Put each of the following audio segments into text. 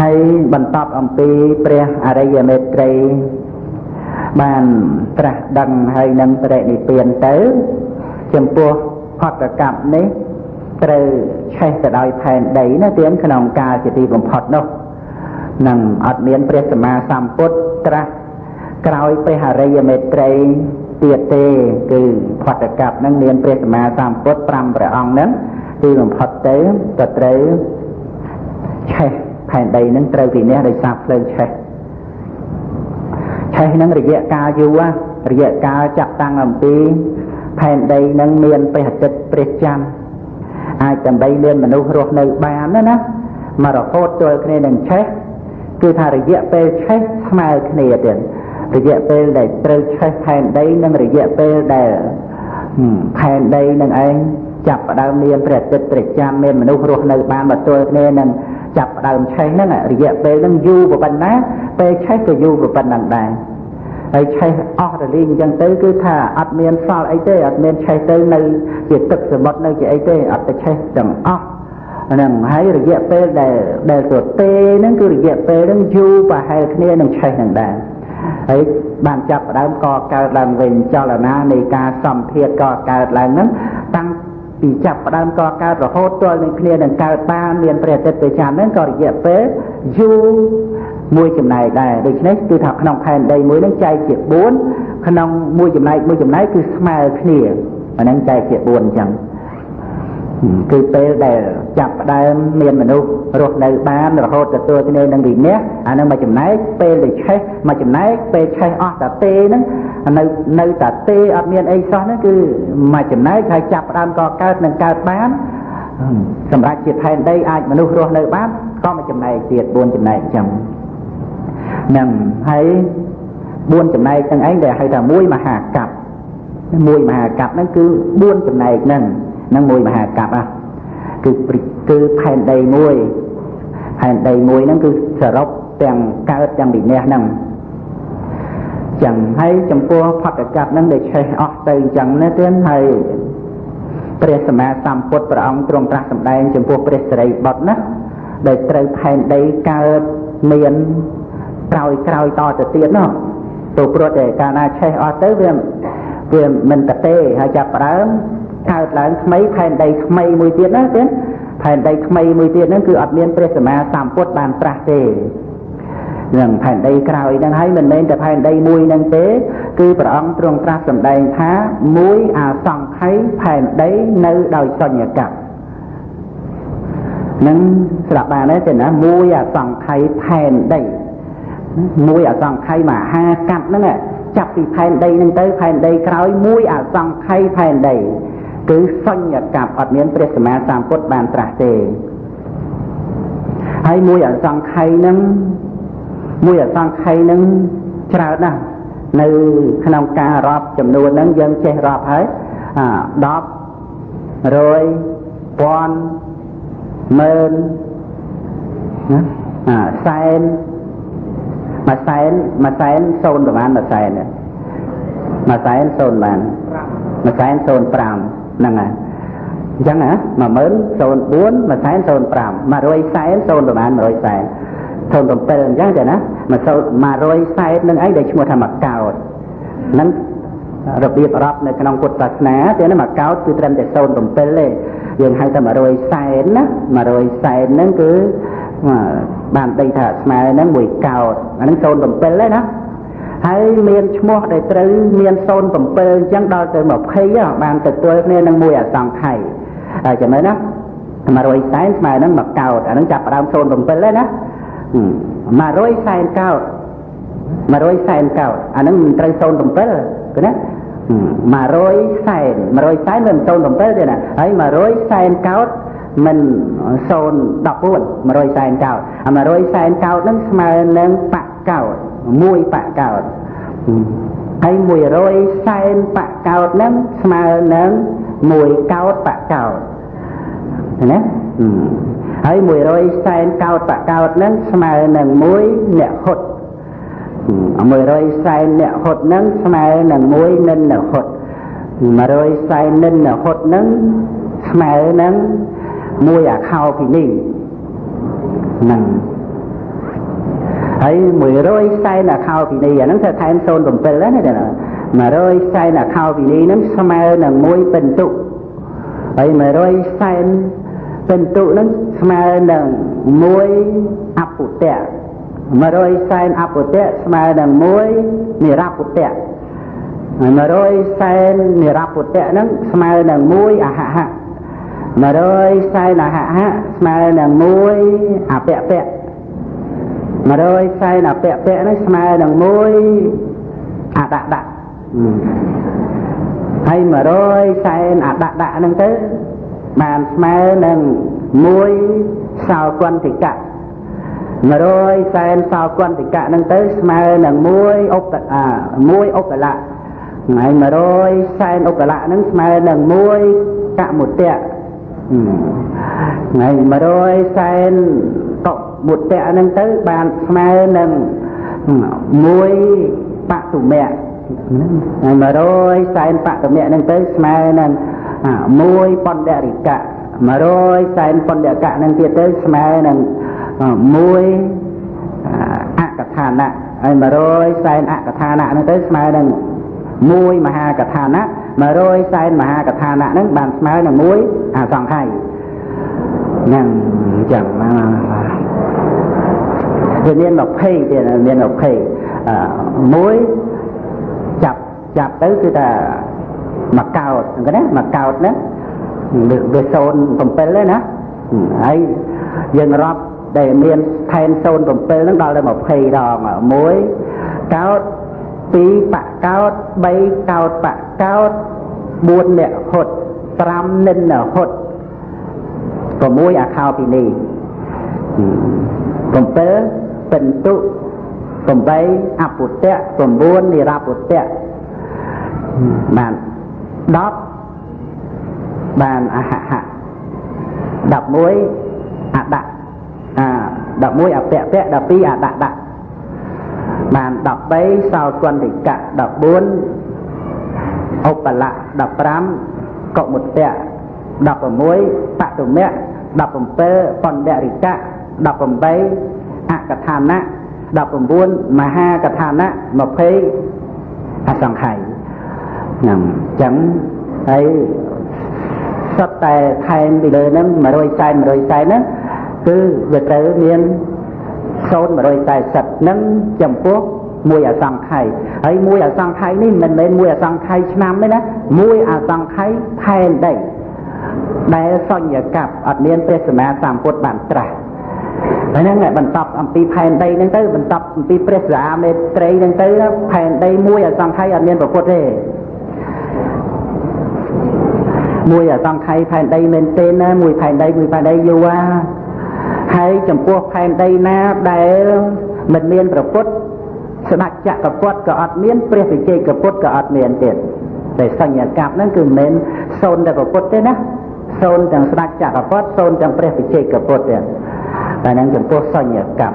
ហើយបន្តអំពីព្រះអរិយមេត្រីបានត្រាស់ដឹងហើយនឹងបរិនិព្វានទៅ ចំពោះផតកម្មនេះត្រូវឆេះទៅដោយផែនដីណាទៀនក្នុងកាលជាទីបំផុតនោះនឹងអត់មានព្រះសម្មាសម្ពុទ្ធត្រាស់ក្រោយព្រះអរិយមេត្រីទៀតទេគឺផតកម្មនឹងមានព្រះសម្មាសម្ពុទ្ធ5ព្រះអង្គនឹងទីបំផុតទៅក៏ត្រូវឆេះ ផែនដីនឹងត្រូវវិនិច្ឆ័យដោយសារភ្លើងឆេះឆេះនឹងរយៈកាលយូររយៈកាលចាប់តាំងអំពីផែនដីនឹងមានបេហចិត្តព្រះច័ន្ទអាចដើម្បីមានមនុស្សរស់នៅបានណាណាមករហូតទល់គ្នានឹងឆេះគឺថារយៈពេលឆេះស្មើគ្នាទៀតរយៈពេលដែលត្រូវឆេះផែនដីនិងរយៈពេលដែលផែនដីនឹងឯងចាប់ផ្ដើមមានព្រះអាទិត្យព្រះច័ន្ទមានមនុស្សរស់នៅបានមកទល់គ្នានឹង ចាប់ផ្ដើមឆេះហ្នឹងរយៈពេលហ្នឹងយូរប៉ុណ្ណាពេលឆេះក៏យូរប៉ុណ្ណឹងដែរហើយឆេះអស់រលីងអញ្ចឹងទៅគឺថាអត់មានសល់អីទេអត់មានឆេះទៅនៅជាទឹកសមុទ្រនៅជាអីទេអត់ទៅឆេះទាំងអស់ហ្នឹងហើយរយៈពេលដែលដែលទទេហ្នឹងគឺរយៈពេលហ្នឹងយូរប្រហែលគ្នានឹងឆេះហ្នឹងដែរហើយបានចាប់ផ្ដើមកកើតឡើងវិញចលនានៃការសម្ភារកកើតឡើងហ្នឹងតាំង ពីចាប់ផ្ដើមកកើតរហូតទាល់នឹងគ្នានឹងកើតបានមានព្រះអាទិត្យទៅចាំហ្នឹងក៏រយៈពេលយូរមួយចំណែកដែរដូច្នេះគឺថាក្នុងផែនដីមួយហ្នឹងចែកជា4ក្នុងមួយចំណែកមួយចំណែកគឺស្មើគ្នាអាហ្នឹងចែកជា4អញ្ចឹង គឺពេលដែលចាប់ផ្ដើមមានមនុស្សរស់នៅបានរហូតទទួលគ្នានឹងវិន័យអានឹងមួយចំណែកពេលដែលឆេះមួយចំណែកពេលឆេះអស់តាទេហ្នឹងនៅនៅតាទេអត់មានអីសោះហ្នឹងគឺមួយចំណែកហើយចាប់ផ្ដើមក៏កើតនឹងកើតបានសម្រាប់ជាផែនដីអាចមនុស្សរស់នៅបានក៏មួយចំណែកទៀត4ចំណែកអញ្ចឹងនឹងហើយ4ចំណែកទាំងឯងដែលហៅថាមួយមហាកັບមួយមហាកັបហ្នឹងគឺ4ចំណែកហ្នឹង ហ្នឹងមួយមហាកັບហ่ะគឺគឺផែនដីមួយផែនដីមួយហ្នឹងគឺសរុបទាំងកើតទាំងវិន័យហ្នឹងចឹងហើយចំពោះផតកັບហ្នឹងដែលឆេះអស់ទៅអញ្ចឹងណាទៀតហើយព្រះសម្មាសម្ពុទ្ធព្រះអង្គទ្រង់ត្រាស់សម្ដែងចំពោះព្រះសិរីបុត្រណាដែលត្រូវផែនដីកើតមានក្រោយក្រោយតទៅទៀតនោះទៅព្រោះតែកាលណាឆេះអស់ទៅវាវាមិនកទេហើយចាប់ផ្ដើម កើតឡើងថ្មីផែនដីថ្មីមួយទៀតណាទៀតផែនដីថ្មីមួយទៀតហ្នឹងគឺអត់មានព្រះសម្មាសម្ពុទ្ធបានត្រាស់ទេនឹងផែនដីក្រោយហ្នឹងហើយមិនមែនតែផែនដីមួយហ្នឹងទេ គឺព្រះអង្គទ្រង់ត្រាស់សម្ដែងថាមួយអាសង្ខ័យផែនដីនៅដោយសញ្ញកម្មនឹងស្រាប់បានទេណាមួយអាសង្ខ័យផែនដីមួយអសង្ខ័យមហាកាត់ហ្នឹងចាប់ពីផែនដីហ្នឹងទៅផែនដីក្រោយមួយអសង្ខ័យផែនដី គឺសញ្ញកັບអត់មានព្រះសម្មាសម្ពុទ្ធបានត្រាស់ទេហើយមួយអសង្ខ័យហ្នឹងមួយអសង្ខ័យហ្នឹងច្រើនណាស់នៅក្នុងការរាប់ចំនួនហ្នឹងយើងចេះរាប់ហើយ10រយពាន់ម៉ឺនណាសែនមួយសែនមួយសែនសូនប្រហែលមួយសែនមួយសែនសូនបានមួយសែនសូន5 ហ្នឹងហើយអញ្ចឹងណា10004មួយសែន05 100សែនសូនប្រហែល100សែនសូន7អញ្ចឹងទេណា100សែននឹងអីដែលឈ្មោះថាមកកោតហ្នឹងរបៀបរាប់នៅក្នុងពុទ្ធសាសនាទេណាមកកោតគឺត្រឹមតែ07ទេយើងហៅថា100សែនណា100សែនហ្នឹងគឺបានដីថាស្មើហ្នឹងមួយកោតអាហ្នឹង07ទេណា ហើយមានឈ្មោះដែលត្រូវមាន07អញ្ចឹងដល់ទៅ20បានទទួលគ្នានឹងមួយអសង្ខ័យហើយចាំមើលណា100សែនស្មើនឹងមួយកោតអាហ្នឹងចាប់ផ្ដើម07ទេណា100សែនកោត100សែនកោតអាហ្នឹងមិនត្រូវ07គឺណា100សែន100សែនមិន07ទេណាហើយ100សែនកោតមិន014 100សែនកោតអា100សែនកោតហ្នឹងស្មើនឹងបកកោត មួយបកកោតហើយ100សែនបកកោតហ្នឹងស្មើនឹងមួយកោតបកោតណាហើយ100សែនកោតបកោតហ្នឹងស្មើនឹងមួយអ្នកហុត100សែនអ្នកហុតហ្នឹងស្មើនឹងមួយនិនអ្នកហុត100សែននិនអ្នកហុតហ្នឹងស្មើនឹងមួយអាខោពីនេះហ្នឹង ហើយ100សែនអខោពីនីអាហ្នឹងធ្វើថែម07ណា100សែនអខោពីនីហ្នឹងស្មើនឹង1ពិន្ទុហើយ100សែនពិន្ទុហ្នឹងស្មើនឹង1អពុតៈ100សែនអពុតៈស្មើនឹង1និរពុតៈ100សែននិរពុតៈហ្នឹងស្មើនឹង1អហហៈ100សែនអហហៈស្មើនឹង1អពពៈ 100សែនអពពៈហ្នឹងស្មើនឹង1អដដៈហើយ100សែនអដដៈហ្នឹងទៅបានស្មើនឹង1សោគន្តិកៈ100សែនសោគន្តិកៈហ្នឹងទៅស្មើនឹង1ឧបអា1ឧបលៈថ្ងៃ100សែនឧបលៈហ្នឹងស្មើនឹង1កមុតៈថ្ងៃ100សែនក មុតៈហ្នឹងទៅបានស្មើនឹង1បតុមៈហើយ100សែនបតុមៈហ្នឹងទៅស្មើនឹង1បណ្ឌរិកៈ100សែនបណ្ឌរិកៈហ្នឹងទៀតទៅស្មើនឹង1អកថាណៈហើយ100សែនអកថាណៈហ្នឹងទៅស្មើនឹង1មហាកថាណៈ100សែនមហាកថាណៈហ្នឹងបានស្មើនឹង1អសង្ខ័យហ្នឹងអញ្ចឹង វាមាន20ទៀតមាន20មួយចាប់ចាប់ទៅគឺថាមួយកោតហ្នឹងណាមួយកោតហ្នឹងវា07ទេណាហើយយើងរាប់ដែលមានថែម07ហ្នឹងដល់ទៅ20ដងមួយកោត2បកោត3កោតបកោត4អ្នកហត់5និនហត់6អាខោពីនេះ7 ពិន្ទុ8អពុតៈ9និរពុតៈបាន10បានអហហៈ11អដៈអា11អពៈពៈ12អដៈដៈបាន13សោគន្តិកៈ14ឧបលៈ15កុមុតៈ16បតុមៈ17បណ្ឌរិកៈ18អ កថាណៈ19មហាកថាណៈ20អសង្ខ័យហ្នឹងអញ្ចឹងហើយសុទ្ធតែថែមពីលើហ្នឹង100សែន100សែនហ្នឹងគឺវាត្រូវមាន0140ហ្នឹងចំពោះមួយអសង្ខ័យហើយមួយអសង្ខ័យនេះមិនមែនមួយអសង្ខ័យឆ្នាំទេណាមួយអសង្ខ័យផែនដីដែលសញ្ញកັບអត់មានព្រះសម្មាសម្ពុទ្ធបានត្រាស់ ហើយហ្នឹងបន្តអំពីផែនដីហ្នឹងទៅបន្តអំពីព្រះសាមេត្រីហ្នឹងទៅផែនដីមួយអសង្ខ័យអត់មានប្រពុតទេមួយអសង្ខ័យផែនដីមែនទេណាមួយផែនដីមួយផែនដីយូរហើយចំពោះផែនដីណាដែលមិនមានប្រពុតស្ដេចចក្រពត្តិក៏អត់មានព្រះវិជ័យកពុទ្ធក៏អត់មានទៀតតែសញ្ញាកັບហ្នឹងគឺមិនមែនសូនតែប្រពុតទេណាសូនទាំងស្ដេចចក្រពត្តិសូនទាំងព្រះវិជ័យកពុទ្ធទៀត តែនឹងចំពោះសញ្ញាកັບ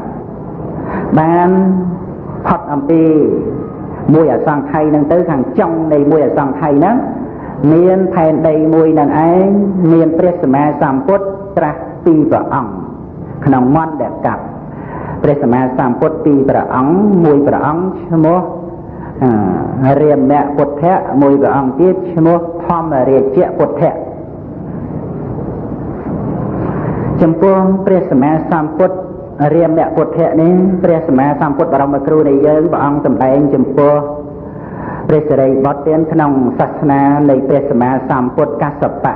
បានផុតអំពីមួយអសង្ខ័យហ្នឹងទៅខាងចុងនៃមួយអសង្ខ័យហ្នឹងមានផែនដីមួយនឹងឯងមានព្រះសម្មាសម្ពុទ្ធត្រាស់ពីរព្រះអង្គក្នុងមន្តដែលកាប់ព្រះសម្មាសម្ពុទ្ធពីរព្រះអង្គមួយព្រះអង្គឈ្មោះរាមៈពុទ្ធៈមួយព្រះអង្គទៀតឈ្មោះធម្មរាជៈពុទ្ធៈ ចំពោះព្រះសម្មាសម្ពុទ្ធរាមៈពុទ្ធៈនេះព្រះសម្មាសម្ពុទ្ធបរមគ្រូនៃយើងព្រះអង្គសម្ដែងចំពោះព្រះសិរីបុត្រទានក្នុងសាសនានៃព្រះសម្មាសម្ពុទ្ធកសបៈ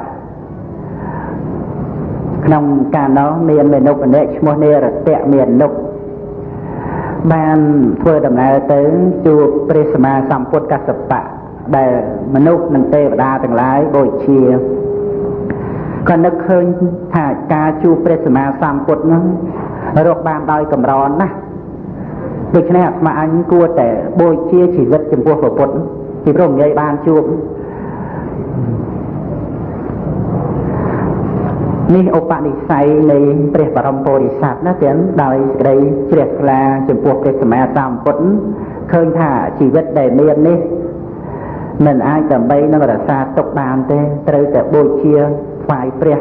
ក្នុងកាលនោះមានមនុស្សម្នាក់ឈ្មោះនេរតៈមាននុកបានធ្វើដំណើរទៅជួបព្រះសម្មាសម្ពុទ្ធកសបៈដែលមនុស្សនិងទេវតាទាំងឡាយបូជា ក៏នឹកឃើញថាការជួបព្រះសម្មាសម្ពុទ្ធនោះរកបានដោយកម្រណាស់ដូច្នេះអាត្មាអញគួរតែបូជាជីវិតចំពោះព្រះពុទ្ធពីព្រោះងាយបានជួបនេះឧបនិស្ស័យនៃព្រះបរមពុរិស័ទណាទាំងដោយសេចក្តីជ្រះថ្លាចំពោះព្រះសម្មាសម្ពុទ្ធឃើញថាជីវិតដែលមាននេះ មិនអាចដើម្បីនឹងរក្សាទុកបានទេត្រូវតែបូជាថ្វាយព្រះ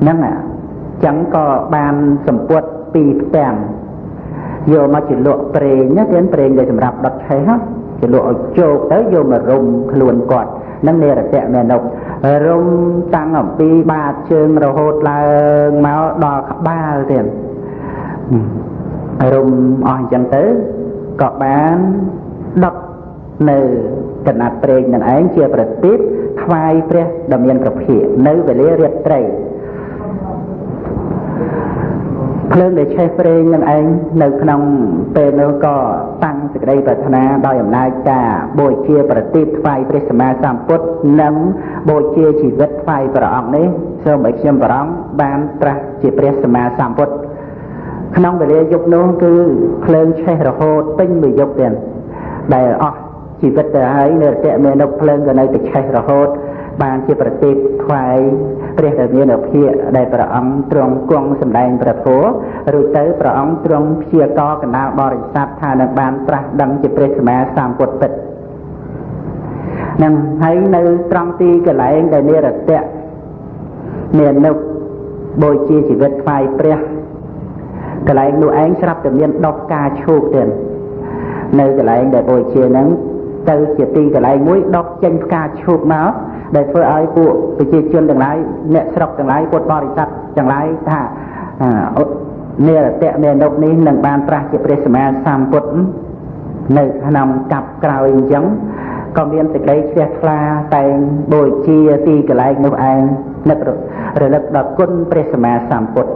ហ្នឹងអញ្ចឹងក៏បានសម្ពុតពីផ្ទាំងយកមកជាលក់ប្រេងណាទៀតប្រេងដែលសម្រាប់ដុតឆេះណាជាលក់ឲ្យជោគទៅយកមករុំខ្លួនគាត់នឹងនេរតៈមេនុបរុំតាំងអំពីបាតជើងរហូតឡើងមកដល់ក្បាលទៀតរុំអស់អញ្ចឹងទៅក៏បានដុត នៅកណាត់ព្រេងនឹងឯងជាប្រទីបថ្វាយព្រះដ៏មានប្រភិនៅវេលារាត្រីភ្លើងដែលឆេះព្រេងនឹងឯងនៅក្នុងពេលនោះក៏តាំងសេចក្តីប្រាថ្នាដោយអំណាចការបូជាប្រទីបថ្វាយព្រះសម្មាសម្ពុទ្ធនិងបូជាជីវិតថ្វាយព្រះអង្គនេះសូមឲ្យខ្ញុំព្រះអង្គបានត្រាស់ជាព្រះសម្មាសម្ពុទ្ធក្នុងវេលាយប់នោះគឺភ្លើងឆេះរហូតពេញមួយយប់ទៀតដែលអស់ ជីវិតទៅហើយនៅរតៈមេនុភ្លើងក៏នៅតែឆេះរហូត បានជាប្រទីបថ្វាយព្រះដែលមានអភិដែលព្រះអង្គទ្រង់គង់សម្ដែងព្រះធម៌រួចទៅព្រះអង្គទ្រង់ព្យាករកណ្ដាលបរិស័ទថានឹងបានត្រាស់ដឹងជាព្រះសម្មាសម្ពុទ្ធពិតនឹងហើយនៅត្រង់ទីកន្លែងដែលនិរតៈមាននៅបូជាជីវិតថ្វាយព្រះកន្លែងនោះឯងស្រាប់តែមានដុសការឈូកទៀតនៅកន្លែងដែលបូជាហ្នឹង ទៅជាទីកន្លែងមួយដុសចេញផ្កាឈូកមកដែលធ្វើឲ្យពួកប្រជាជនទាំងឡាយអ្នកស្រុកទាំងឡាយពុទ្ធបរិស័ទទាំងឡាយថានិរតៈមេនុកនេះនឹងបានប្រាស់ជាព្រះសម្មាសម្ពុទ្ធនៅក្នុងកັບក្រោយអញ្ចឹងក៏មានសេចក្តីជ្រះថ្លាតែងបូជាទីកន្លែងនោះឯងនឹករលឹកដល់គុណព្រះសម្មាសម្ពុទ្ធ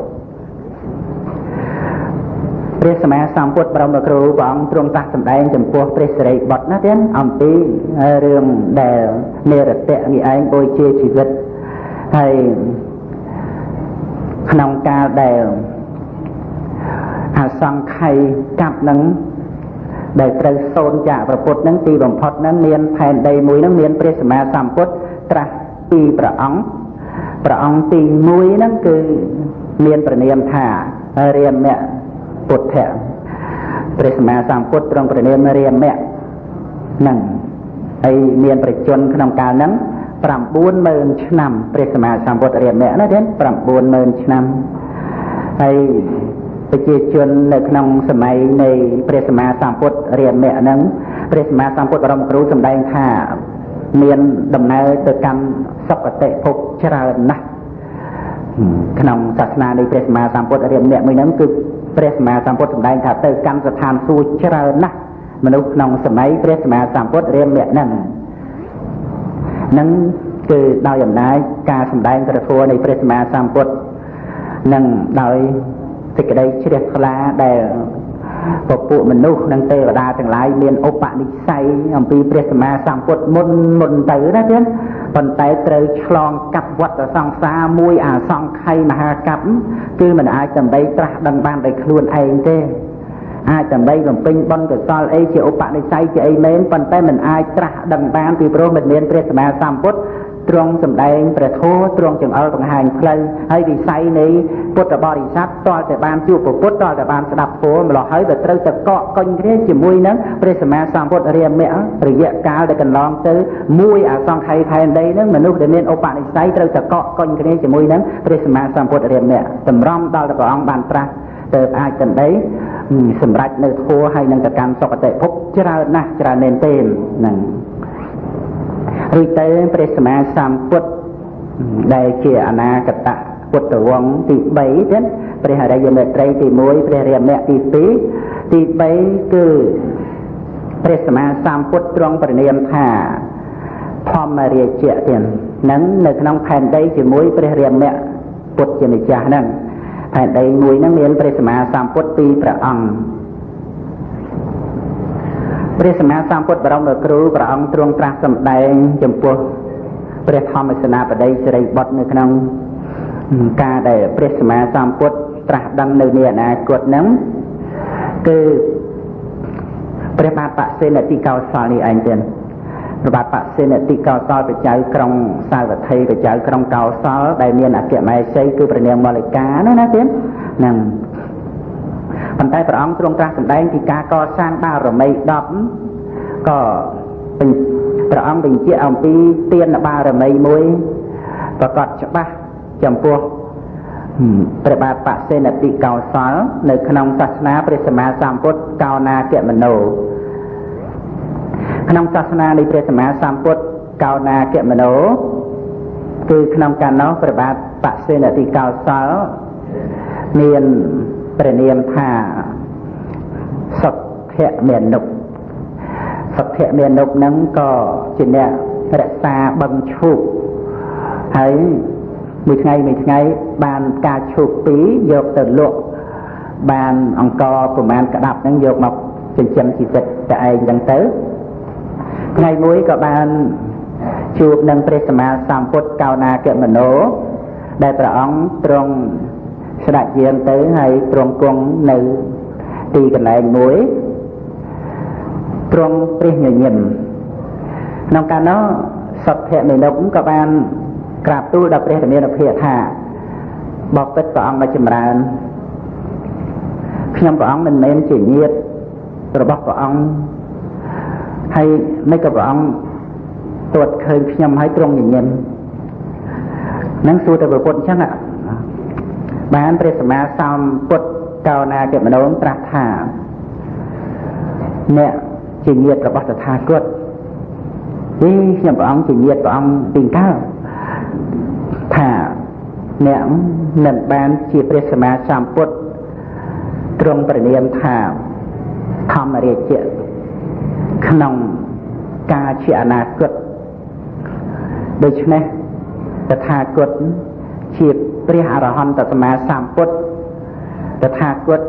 ព្រះសម្មាសម្ពុទ្ធបរមគ្រូព្រះអង្គទ្រង់ត្រាស់សម្ដែងចំពោះព្រះសិរីបុត្រណាទៀតអំពីរឿងដែលនិរតៈនេះឯងបូជាជីវិតហើយក្នុងកាលដែលអសង្ខ័យកាប់នឹងដែលត្រូវសូនចាកប្រពុតនឹងទីបំផុតនឹងមានផែនដីមួយនឹងមានព្រះសម្មាសម្ពុទ្ធត្រាស់ពីព្រះអង្គព្រះអង្គទី1ហ្នឹងគឺមានប្រនាមថារាមៈ ពុទ្ធៈព្រះសម្មាសម្ពុទ្ធទ្រង់ព្រះនាមរាមៈនឹងហើយមានប្រជជនក្នុងកាលហ្នឹង90000ឆ្នាំព្រះសម្មាសម្ពុទ្ធរាមៈណាទេ90000ឆ្នាំហើយប្រជាជននៅក្នុងសម័យនៃព្រះសម្មាសម្ពុទ្ធរាមៈហ្នឹងព្រះសម្មាសម្ពុទ្ធបរមគ្រូសម្ដែងថាមានដំណើរទៅកាន់សុគតិភពច្រើនណាស់ក្នុងសាសនានៃព្រះសម្មាសម្ពុទ្ធរាមៈមួយហ្នឹងគឺ ព្រះសម្មាសម្ពុទ្ធសម្ដែងថាទៅកាន់ស្ថានសួគ៌ច្រើនណាស់មនុស្សក្នុងសម័យព្រះសម្មាសម្ពុទ្ធរាមៈហ្នឹងនឹងគឺដោយអំណាចការសម្ដែងព្រះធម៌នៃព្រះសម្មាសម្ពុទ្ធនឹងដោយសេចក្តីជ្រះថ្លាដែល ពពួកមនុស្សនិងទេវតាទាំងឡាយមានឧបនិស្ស័យអំពីព្រះសម្មាសម្ពុទ្ធមុនមុនទៅណាទៀតប៉ុន្តែត្រូវឆ្លងកាត់វត្តសង្សារមួយអាសង្ខ័យមហាកັບគឺមិនអាចដើម្បីត្រាស់ដឹងបានដោយខ្លួនឯងទេអាចដើម្បីបំពេញបុណ្យកុសលអីជាឧបនិស្ស័យជាអីមែនប៉ុន្តែមិនអាចត្រាស់ដឹងបានពីព្រោះមិនមានព្រះសម្មាសម្ពុទ្ធ ទ្រង់សម្ដែងព្រះធម៌ទ្រង់ចង្អុលបង្ហាញផ្លូវហើយវិស័យនៃពុទ្ធបរិស័ទតលតែបានជួបពុទ្ធតលតែបានស្ដាប់ធម៌ម្លោះហើយទៅត្រូវតែកក់កុញគ្នាជាមួយនឹងព្រះសម្មាសម្ពុទ្ធរាមៈរយៈកាលដែលកន្លងទៅមួយអសង្ខ័យផែនដីនឹងមនុស្សដែលមានឧបនិស្ស័យត្រូវតែកក់កុញគ្នាជាមួយនឹងព្រះសម្មាសម្ពុទ្ធរាមៈតម្រំដល់តែព្រះអង្គបានត្រាស់ទៅអាចតន្ដីសម្រាប់នៅធัวហើយនឹងទៅកាន់សុគតិភពច្រើនណាស់ច្រើនមែនទេហ្នឹង រួចទៅព្រះសម្មាសម្ពុទ្ធដែលជាអនាគតពុទ្ធវង្សទី3ទៀតព្រះអរិយមេត្រីទី1ព្រះរាមៈទី2ទី3គឺព្រះសម្មាសម្ពុទ្ធទ្រង់ប្រណិមថាធម្មរាជៈទៀតនឹងនៅក្នុងផែនដីជាមួយព្រះរាមៈពុទ្ធជាម្ចាស់ហ្នឹងផែនដីមួយហ្នឹងមានព្រះសម្មាសម្ពុទ្ធពីរព្រះអង្គ ព្រះសម្មាសម្ពុទ្ធបរមគ្រូព្រះអង្គទ្រង់ត្រាស់សម្ដែងចំពោះព្រះធម្មសេនាបតីសិរីបុត្រនៅក្នុងការដែលព្រះសម្មាសម្ពុទ្ធត្រាស់ដឹងនៅនាអនាគតហ្នឹងគឺព្រះបាទបសេនតិកោសលនេះឯងទៀតព្រះបាទបសេនតិកោសលបច្ចៅក្រុងសាវត្ថីបច្ចៅក្រុងកោសលដែលមានអគ្គមហេសីគឺព្រះនាងមល្កាណាណាទៀតហ្នឹង ប៉ុន្តែព្រះអង្គទ្រង់ត្រាស់សម្ដែងពីការកសាងបារមី10ក៏ព្រះអង្គបញ្ជាក់អំពីទានបារមីមួយប្រកបច្បាស់ចំពោះព្រះបាទបសេនតិកោសល នៅក្នុងសាសនាព្រះសម្មាសម្ពុទ្ធកោណាគមនោក្នុងសាសនានៃព្រះសម្មាសម្ពុទ្ធកោណាគមនោគឺក្នុងកាលនោះព្រះបាទបសេនតិកោសលមាន ព្រះនាមថាសុទ្ធៈមេនុសុទ្ធៈមេនុនឹងក៏ជាអ្នករក្សាបឹងឈូកហើយមួយថ្ងៃមួយថ្ងៃបានការឈូកពីរយកទៅលក់បានអង្គប្រមាណក្តាប់ហ្នឹងយកមកចិញ្ចឹមជីវិតតែឯងហ្នឹងទៅថ្ងៃមួយក៏បានជួបនឹងព្រះសម្មាសម្ពុទ្ធកោណាគមនោដែលព្រះអង្គទ្រង់ ស្ដេចយាងទៅហើយទ្រង់គង់នៅទីកន្លែងមួយទ្រង់ព្រះញញឹមក្នុងកាលនោះសទ្ធៈមេនុកក៏បានក្រាបទូលដល់ព្រះធមានភិថាបបិទ្ធព្រះអង្គមកចម្រើនខ្ញុំព្រះអង្គមិនមែនជាញាតិរបស់ព្រះអង្គហើយមិនក៏ព្រះអង្គទួតឃើញខ្ញុំហើយទ្រង់ញញឹមនឹងសួរទៅប្រពុតអញ្ចឹង បានព្រះសម្មាសម្ពុទ្ធកោណាគមនោត្រាស់ថាអ្នកជាញាតិរបស់តថាគតអីខ្ញុំព្រះអង្គជាញាតិព្រះអង្គពីកើតថាអ្នកនឹងបានជាព្រះសម្មាសម្ពុទ្ធទ្រង់ប្រនាមថាធម្មរាជៈក្នុងការជាអនាគតដូច្នេះតថាគត ជាព្រះអរហន្តសម្មាសម្ពុទ្ធតថាគត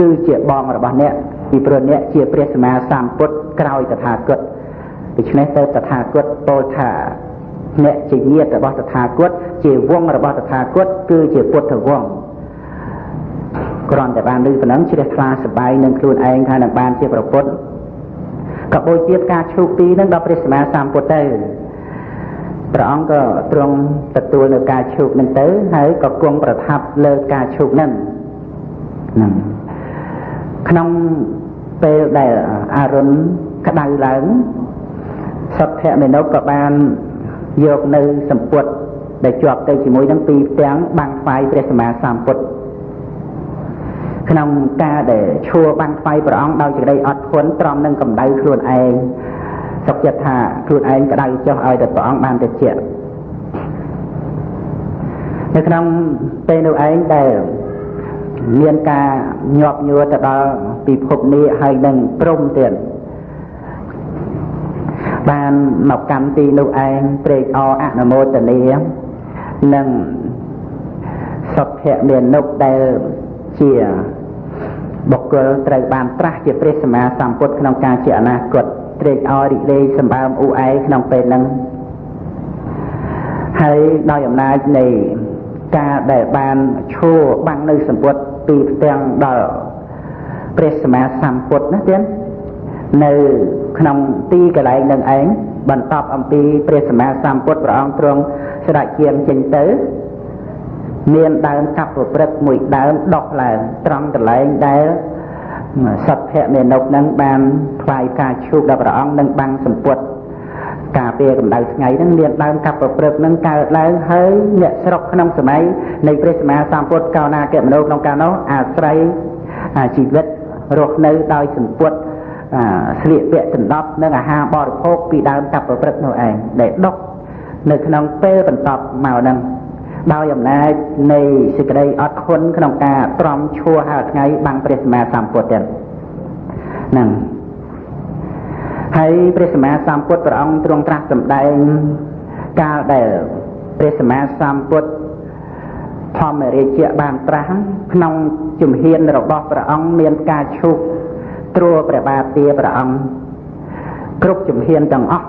គឺជាបងរបស់អ្នកពីព្រោះអ្នកជាព្រះសម្មាសម្ពុទ្ធក្រោយតថាគតដូច្នេះទៅតថាគតពោលថាអ្នកជាញាតិរបស់តថាគតជាវងរបស់តថាគតគឺជាពុទ្ធវងគ្រាន់តែបានឮប៉ុណ្ណឹងជ្រះថ្លាសបាយនឹងខ្លួនឯងថានឹងបានជាប្រពុតក៏បូជាការឈូកទីនឹងដល់ព្រះសម្មាសម្ពុទ្ធទៅ ព្រះអង្គក៏ទ្រង់ទទួលនៅការឈូកនឹងទៅហើយក៏គង់ប្រថាប់លើការឈូកនឹងហ្នឹងក្នុងពេលដែលអរុណក្តៅឡើងសទ្ធៈមេនុក៏បានយកនៅសម្ពុតដែលជាប់ទៅជាមួយនឹងពីរផ្ទាំងបាំងផ្សាយព្រះសម្មាសម្ពុទ្ធក្នុងការដែលឈួរបាំងផ្សាយព្រះអង្គដោយសេចក្តីអត់ធន់ទ្រាំនឹងកម្ដៅខ្លួនឯង សុខចិត្តថាខ្លួនឯងក្តៅចុះឲ្យតែព្រះអង្គបានតិចនៅក្នុងពេលនោះឯងដែលមានការញាប់ញួរទៅដល់ពិភពនេះហើយនឹងព្រមទៀតបានមកកម្មទីនោះឯងព្រេកអអនុមោទនានិងសុភៈមាននុកដែលជាបុគ្គលត្រូវបានត្រាស់ជាព្រះសម្មាសម្ពុទ្ធក្នុងការជាអនាគត ត្រេកអររីករាយសម្បើមអ៊ូអែក្នុងពេលហ្នឹងហើយដោយអំណាចនៃការដែលបានឈួរបាំងនៅសម្ពុទ្ធពីផ្ទាំងដល់ព្រះសម្មាសម្ពុទ្ធណាទៀតនៅក្នុងទីកន្លែងនឹងឯងបន្តអំពីព្រះសម្មាសម្ពុទ្ធព្រះអង្គទ្រង់ស្ដេចជាងចេញទៅមានដើមកັບប្រព្រឹត្តមួយដើមដុះឡើងត្រង់កន្លែងដែល សត្វភៈមេនុកនឹងបានថ្វាយការឈូកដល់ព្រះអង្គនឹងបាំងសម្ពុតការពារកម្ដៅថ្ងៃហ្នឹងមានដើមកັບប្រព្រឹត្តនឹងកើតឡើងហើយអ្នកស្រុកក្នុងសម័យនៃព្រះសម្មាសម្ពុទ្ធកោណាគមនោក្នុងកាលនោះអាស្រ័យជីវិតរស់នៅដោយសម្ពុទ្ធស្លៀកពាក់ដណ្ដប់និងអាហារបរិភោគពីដើមកັບប្រព្រឹត្តនោះឯងដែលដុកនៅក្នុងពេលបន្តមកហ្នឹង ដោយអំណាចនៃសេចក្តីអត់ធន់ក្នុងការទ្រាំឈួរហើយថ្ងៃបាំងព្រះសម្មាសម្ពុទ្ធទៀតហ្នឹងហើយព្រះសម្មាសម្ពុទ្ធព្រះអង្គទ្រង់ត្រាស់សម្ដែងកាលដែលព្រះសម្មាសម្ពុទ្ធធម្មរាជៈបានត្រាស់ក្នុងជំហានរបស់ព្រះអង្គមានការឈូកត្រួព្រះបាទទាព្រះអង្គគ្រប់ជំហានទាំងអស់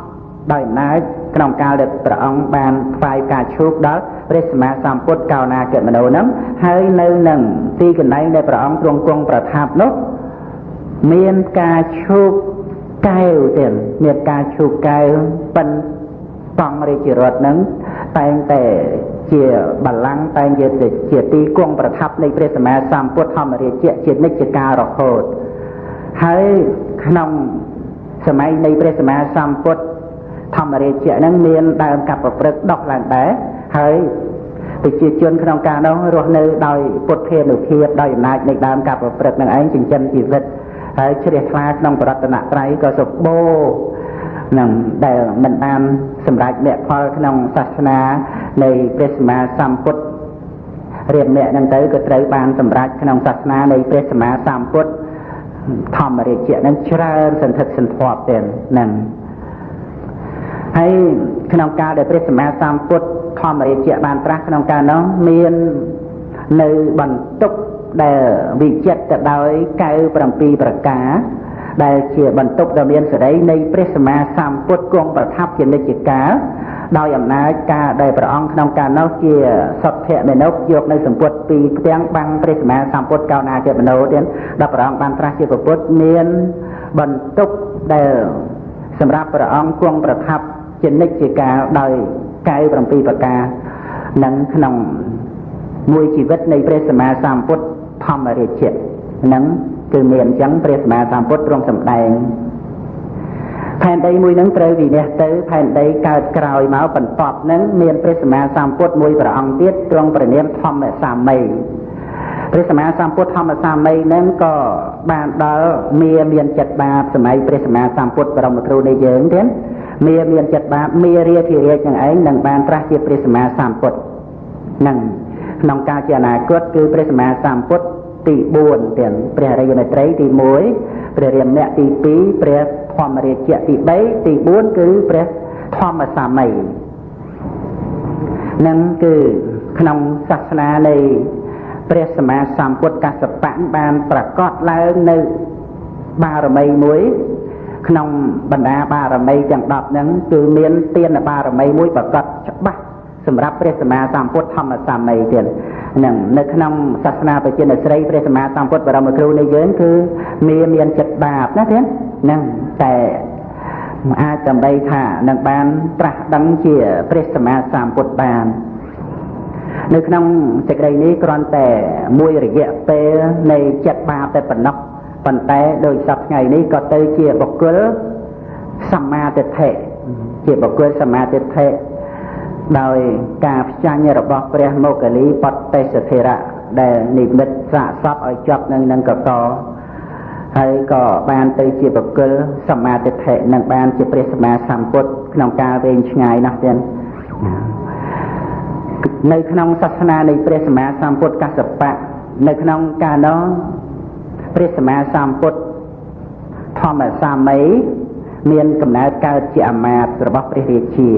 ដោយអំណាចក្នុងកាលដែលព្រះអង្គបានថ្វាយការឈូកដល់ ព្រះសម្មាសម្ពុទ្ធកោណាគមនោនឹងហើយនៅនឹងទីកន្លែងដែលព្រះអង្គទ្រង់គង់ប្រថាប់នោះមានការឈូកកែវទៀតមានការឈូកកែវប៉ិនតង់រាជរតនឹងតែងតែជាបល្ល័ង្កតែងជាជាទីគង់ប្រថាប់នៃព្រះសម្មាសម្ពុទ្ធធម្មរាជៈជានិច្ចកាលរហូតហើយក្នុងសម័យនៃព្រះសម្មាសម្ពុទ្ធធម្មរាជៈហ្នឹងមានដើមកັບប្រព្រឹត្តដុះឡើងដែរ ហើយប្រជាជនក្នុងការនោះរស់នៅដោយពុទ្ធភានុភាពដោយអំណាចនៃដើមការប្រព្រឹត្តនឹងឯងចិញ្ចឹមជីវិតហើយជ្រះថ្លាក្នុងបរតនត្រ័យក៏សម្បូរនឹងដែលមិនបានសម្រេចមគ្គផលក្នុងសាសនានៃព្រះសម្មាសម្ពុទ្ធរៀបមគ្គហ្នឹងទៅក៏ត្រូវបានសម្រេចក្នុងសាសនានៃព្រះសម្មាសម្ពុទ្ធធម្មរាជៈហ្នឹងច្រើនសន្ធឹកសន្ធាប់ទៀតហ្នឹង ហើយក្នុងកាលដែលព្រះសម្មាសម្ពុទ្ធធម្មរាជៈបានត្រាស់ក្នុងកាលនោះមាននៅបន្ទុកដែលវិចិត្រទៅដោយកៅ7ប្រការដែលជាបន្ទុកដ៏មានសេរីនៃព្រះសម្មាសម្ពុទ្ធគង់ប្រថាប់ជានិច្ចកាលដោយអំណាចការដែលព្រះអង្គក្នុងកាលនោះជាសុភមេនុយកនៅសម្ពុតពីផ្ទាំងបាំងព្រះសម្មាសម្ពុទ្ធកោណាជាមនោទៀតដល់ព្រះអង្គបានត្រាស់ជាពុទ្ធមានបន្ទុកដែលសម្រាប់ព្រះអង្គគង់ប្រថាប់ ជានិច្ចកាលដោយកៅ7ប្រការនឹងក្នុងមួយជីវិតនៃព្រះសម្មាសម្ពុទ្ធធម្មរាជៈនឹងគឺមានអញ្ចឹងព្រះសម្មាសម្ពុទ្ធទ្រង់សម្ដែងផែនដីមួយនឹងត្រូវវិនិច្ឆ័យទៅផែនដីកើតក្រោយមកបន្ទាប់នឹងមានព្រះសម្មាសម្ពុទ្ធមួយព្រះអង្គទៀតទ្រង់ព្រះនាមធម្មសាមីព្រះសម្មាសម្ពុទ្ធធម្មសាមីនឹងក៏បានដល់មាមានចិត្តបាបសម័យព្រះសម្មាសម្ពុទ្ធបរមគ្រូនៃយើងទៀត មាមានចិត្តបាបមារាធិរាជនឹងឯងនឹងបានត្រាស់ជាព្រះសម្មាសម្ពុទ្ធនឹងក្នុងការជាអនាគតគឺព្រះសម្មាសម្ពុទ្ធទី4ទៀតព្រះរិយមេត្រីទី1ព្រះរាមៈទី2ព្រះធម្មរាជៈទី3ទី4គឺព្រះធម្មសាមីនឹងគឺក្នុងសាសនានៃព្រះសម្មាសម្ពុទ្ធកសបៈបានប្រកាសឡើងនៅបារមីមួយ ក្នុងបណ្ដាបារមីទាំង10ហ្នឹងគឺមានទានបារមីមួយប្រកាសច្បាស់សម្រាប់ព្រះសម្មាសម្ពុទ្ធធម្មសាមីទៀតនឹងនៅក្នុងសាសនាប្រជានិស្រីព្រះសម្មាសម្ពុទ្ធបរមគ្រូនៃយើងគឺមានមានចិត្តបាបណាទៀតនឹងតែអាចដើម្បីថានឹងបានត្រាស់ដឹងជាព្រះសម្មាសម្ពុទ្ធបាននៅក្នុងសេចក្តីនេះគ្រាន់តែមួយរយៈពេលនៃចិត្តបាបតែប៉ុណ្ណោះ ប៉ុន្តែដោយសពថ្ងៃនេះក៏ទៅជាបុគ្គលសម្មាទិដ្ឋិជាបុគ្គលសម្មាទិដ្ឋិដោយការផ្ចាញ់របស់ព្រះមោគលីបតេសធិរៈដែលនិមិត្តសាកសពឲ្យជាប់នឹងនឹងកកហើយក៏បានទៅជាបុគ្គលសម្មាទិដ្ឋិនិងបានជាព្រះសម្មាសម្ពុទ្ធក្នុងការវែងឆ្ងាយណាស់ទៀតនៅក្នុងសាសនានៃព្រះសម្មាសម្ពុទ្ធកសបៈនៅក្នុងកាលនោះ ព្រះសម្មាសម្ពុទ្ធធម្មសាមីមានកំណើតកើតជាអាមាត្យរបស់ព្រះរាជា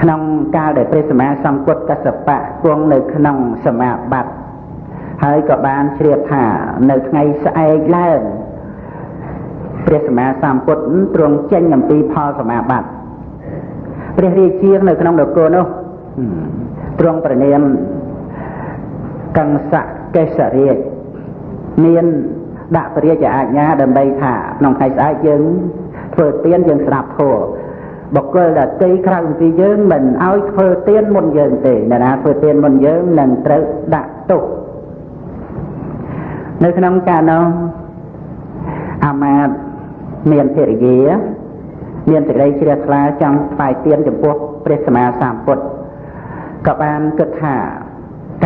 ក្នុងកាលដែលព្រះសម្មាសម្ពុទ្ធកសបៈគង់នៅក្នុងសមាបត្តិហើយក៏បានជ្រាបថានៅថ្ងៃស្អែកឡើងព្រះសម្មាសម្ពុទ្ធទ្រង់ចេញអំពីផលសមាបត្តិព្រះរាជានៅក្នុងនគរនោះទ្រង់ប្រណាមកង្សកេសរាជ មានដាក់ព្រះរាជអាជ្ញាដើម្បីថាក្នុងថ្ងៃស្អែកយើងធ្វើទានយើងស្ដាប់ធម៌បុគ្គលដតីក្រៅពីយើងមិនឲ្យធ្វើទានមុនយើងទេអ្នកណាធ្វើទានមុនយើងនឹងត្រូវដាក់ទោសនៅក្នុងការនោះអាមាត្យមានភរិយាមានសេចក្តីជ្រះថ្លាចង់ថ្វាយទានចំពោះព្រះសម្មាសម្ពុទ្ធក៏បានគិតថា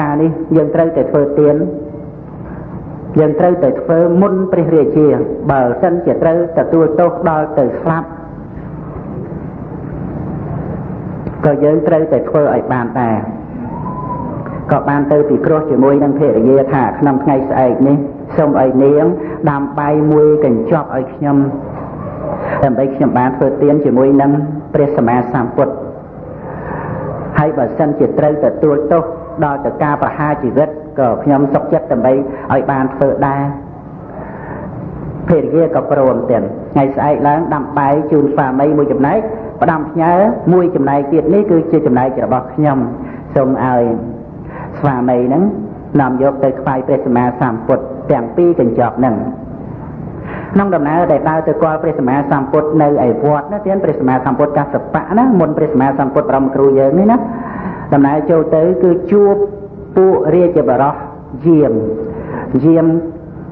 ការនេះយើងត្រូវតែធ្វើទាន យើងត្រូវតែធ្វើមុនព្រះរាជា បើសិនជាត្រូវទទួលទោសដល់ទៅស្លាប់ក៏យើងត្រូវតែធ្វើឲ្យបានដែរក៏បានទៅពិគ្រោះជាមួយនឹងភរិយាថាក្នុងថ្ងៃស្អែកនេះសូមឲ្យនាងដាំបាយមួយកញ្ចប់ឲ្យខ្ញុំដើម្បីខ្ញុំបានធ្វើទានជាមួយនឹងព្រះសម្មាសម្ពុទ្ធហើយបើសិនជាត្រូវទទួលទោសដល់ទៅការប្រហារជីវិត ក៏ខ្ញុំសុខចិត្តដើម្បីឲ្យបានធ្វើដែរភរិយាក៏ព្រមទៀតថ្ងៃស្អែកឡើងដាំបាយជូនស្វាមីមួយចំណែកផ្ដាំផ្ញើមួយចំណែកទៀតនេះគឺជាចំណែករបស់ខ្ញុំសូមឲ្យស្វាមីហ្នឹងនាំយកទៅខ្វាយព្រះសម្មាសម្ពុទ្ធទាំងពីរកញ្ចប់ហ្នឹងក្នុងដំណើរដែលដើរទៅគាល់ព្រះសម្មាសម្ពុទ្ធនៅឯវត្តណាទៀតព្រះសម្មាសម្ពុទ្ធកសបៈណាមុនព្រះសម្មាសម្ពុទ្ធប្រមគ្រូយើងនេះណាដំណើរចូលទៅគឺជួប ពួករាជបរោះយាមយាម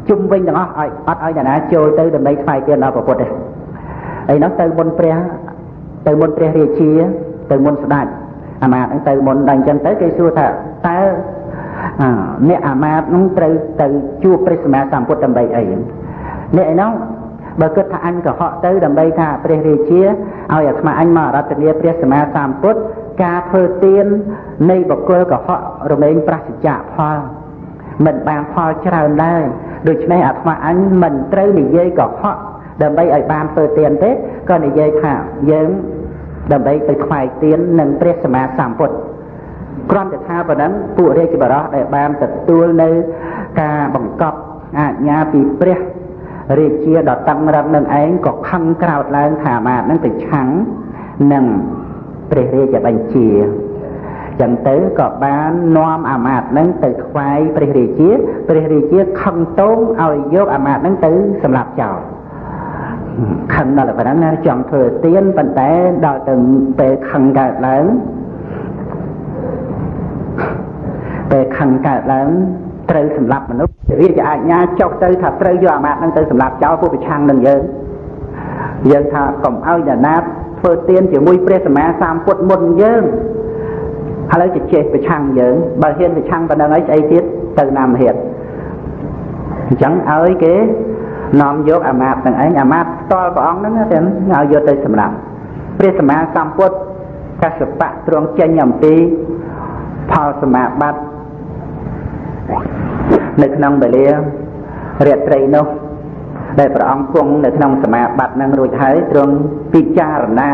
ជុំវិញទាំងអស់ឲ្យអត់ឲ្យអ្នកណាចូលទៅដើម្បីថ្វាយទានដល់ព្រះពុទ្ធទេឯនោះទៅមុនព្រះទៅមុនព្រះរាជា ទៅមុនស្ដេចអាមាត្យហ្នឹងទៅមុនដល់អញ្ចឹងទៅគេសួរថាតើអ្នកអាមាត្យហ្នឹងត្រូវទៅជួបព្រះសម្មាសម្ពុទ្ធដើម្បីអីអ្នកឯនោះបើគិតថាអញកុហកទៅដើម្បីថាព្រះរាជាឲ្យអាត្មាអញមករតនាព្រះសម្មាសម្ពុទ្ធ ការធ្វើទាននៃបកគលកុហករមែងប្រសិជ្ជៈផល មិនបានផលច្រើនដែរដូច្នេះអាត្មាអញមិនត្រូវនិយាយកុហកដើម្បីឲ្យបានធ្វើទានទេក៏និយាយថាយើងដើម្បីទៅថ្វាយទាននឹងព្រះសម្មាសម្ពុទ្ធគ្រាន់តែថាប៉ុណ្ណឹងពួករាជបរោះដែលបានទទួលនៅការបង្កប់អាជ្ញាពីព្រះរាជាដ៏តឹងរឹងនឹងឯងក៏ខឹងក្រោតឡើងថាអាមាត្យនឹងទៅឆាំងនឹង ព្រះរាជបញ្ជាចឹងទៅក៏បាននាំអាមាត្យនឹងទៅថ្វាយព្រះរាជាព្រះរាជាខឹងតោងឲ្យយកអាមាត្យនឹងទៅសម្លាប់ចោលខឹងដល់ប៉ុណ្ណឹងណាចង់ធ្វើទៀនប៉ុន្តែដល់ទៅពេលខឹងកើតឡើងពេលខឹងកើតឡើងត្រូវសម្លាប់មនុស្សរាជអាជ្ញាចុះទៅថាត្រូវយកអាមាត្យនឹងទៅសម្លាប់ចោលពួកប្រឆាំងនឹងយើងយើងថាកុំឲ្យអ្នកណា ធ្វើទៀនជាមួយព្រះសម្មាសម្ពុទ្ធមុនយើងឥឡូវជជែកប្រឆាំងយើងបើហ៊ានប្រឆាំងប៉ុណ្ណឹងអីស្អីទៀតទៅណាមហេតុអញ្ចឹងឲ្យគេនាំយកអាមាត្យទាំងឯងអាមាត្យផ្ទាល់ព្រះអង្គហ្នឹងទៅឲ្យយកទៅសម្រាប់ព្រះសម្មាសម្ពុទ្ធកសបៈទ្រង់ចេញអំពីផលសមាបត្តិនៅក្នុងវេលារាត្រីនោះ ដែលព្រះអង្គគង់នៅក្នុងសមាបត្តិនឹងរួចហើយទ្រង់ពិចារណា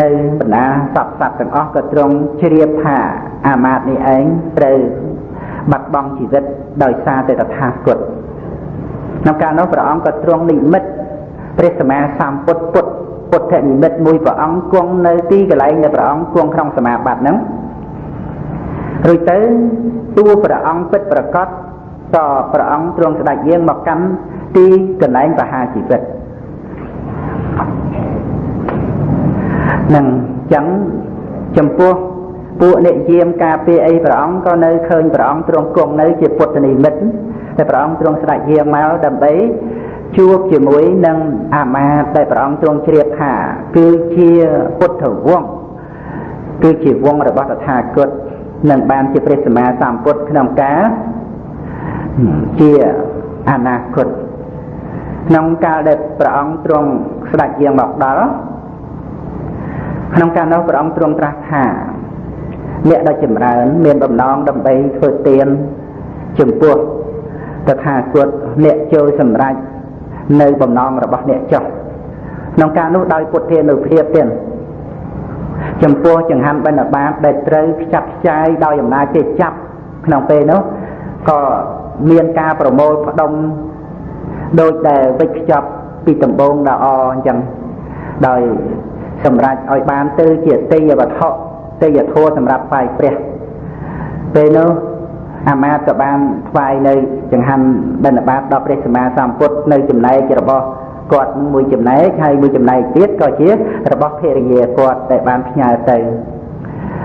នៅបណ្ដាសពសត្វទាំងអស់ក៏ទ្រង់ជ្រាបថាអាមាត្យនេះឯងត្រូវបាត់បង់ជីវិតដោយសារតែតថាគតក្នុងកាលនោះព្រះអង្គក៏ទ្រង់និមិត្តព្រះសម្មាសម្ពុទ្ធពុទ្ធពុទ្ធនិមិត្តមួយព្រះអង្គគង់នៅទីកន្លែងដែលព្រះអង្គគង់ក្នុងសមាបត្តិហ្នឹងរួចទៅតួព្រះអង្គពិតប្រកប ក៏ព្រះអង្គទ្រង់ស្ដេចយាងមកកាន់ទីកន្លែងបហាជីវិតនឹងចឹងចំពោះពួកអ្នកយាមការពារអីព្រះអង្គក៏នៅឃើញព្រះអង្គទ្រង់គង់នៅជាពុទ្ធនិមិត្តតែព្រះអង្គទ្រង់ស្ដេចយាងមកដើម្បីជួបជាមួយនឹងអាមាត្យដែលព្រះអង្គទ្រង់ជ្រាបថាគឺជាពុទ្ធវង្សគឺជាវង្សរបស់តថាគតនឹងបានជាព្រះសម្មាសម្ពុទ្ធក្នុងកាល ជាអនាគតក្នុងកាលដែលព្រះអង្គទ្រង់ស្ដេចយាងមកដល់ក្នុងកាលនោះព្រះអង្គទ្រង់ត្រាស់ថាអ្នកដ៏ចម្រើន មានបំណងដើម្បីធ្វើទានចំពោះតថាគតអ្នកចូលសម្រេចនៅបំណងរបស់អ្នកចុះក្នុងការនោះដោយពុទ្ធានុភាពទៀតចំពោះចង្ហាន់បិណ្ឌបាតដែលត្រូវខ្ចាត់ខ្ចាយដោយអំណាចគេចាប់ក្នុងពេលនោះក៏ មានការប្រមូលផ្ដុំដូចដែលវិច្ចខ្ចប់ពីដំបងដ៏អអញ្ចឹងដោយសម្រាប់ឲ្យបានទៅជាទេយវត្ថុទេយធัวសម្រាប់ថ្វាយព្រះពេលនោះអាមាត្យក៏បានថ្វាយនៅចង្ហាន់បិណ្ឌបាតដល់ព្រះសម្មាសម្ពុទ្ធនៅចំណែករបស់គាត់មួយចំណែកហើយមួយចំណែកទៀតក៏ជារបស់ភរិយាគាត់ដែលបានផ្ញើទៅ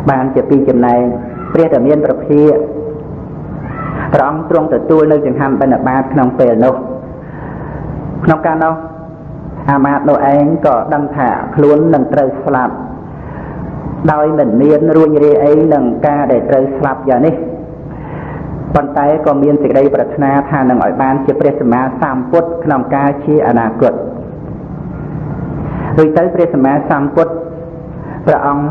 បានជាពីរចំណែកព្រះតែមានប្រភា ព្រះអង្គទ្រង់ទទួលនៅចង្ហាន់បិណ្ឌបាតក្នុងពេលនោះក្នុងការនោះអាមាត្យនោះឯងក៏ដឹងថាខ្លួននឹងត្រូវស្លាប់ដោយមិនមានរួញរាយអីនឹងការដែលត្រូវស្លាប់យ៉ាងនេះប៉ុន្តែក៏មានសេចក្តីប្រាថ្នាថានឹងឲ្យបានជាព្រះសម្មាសម្ពុទ្ធក្នុងការជាអនាគតដូចទៅព្រះសម្មាសម្ពុទ្ធព្រះអង្គ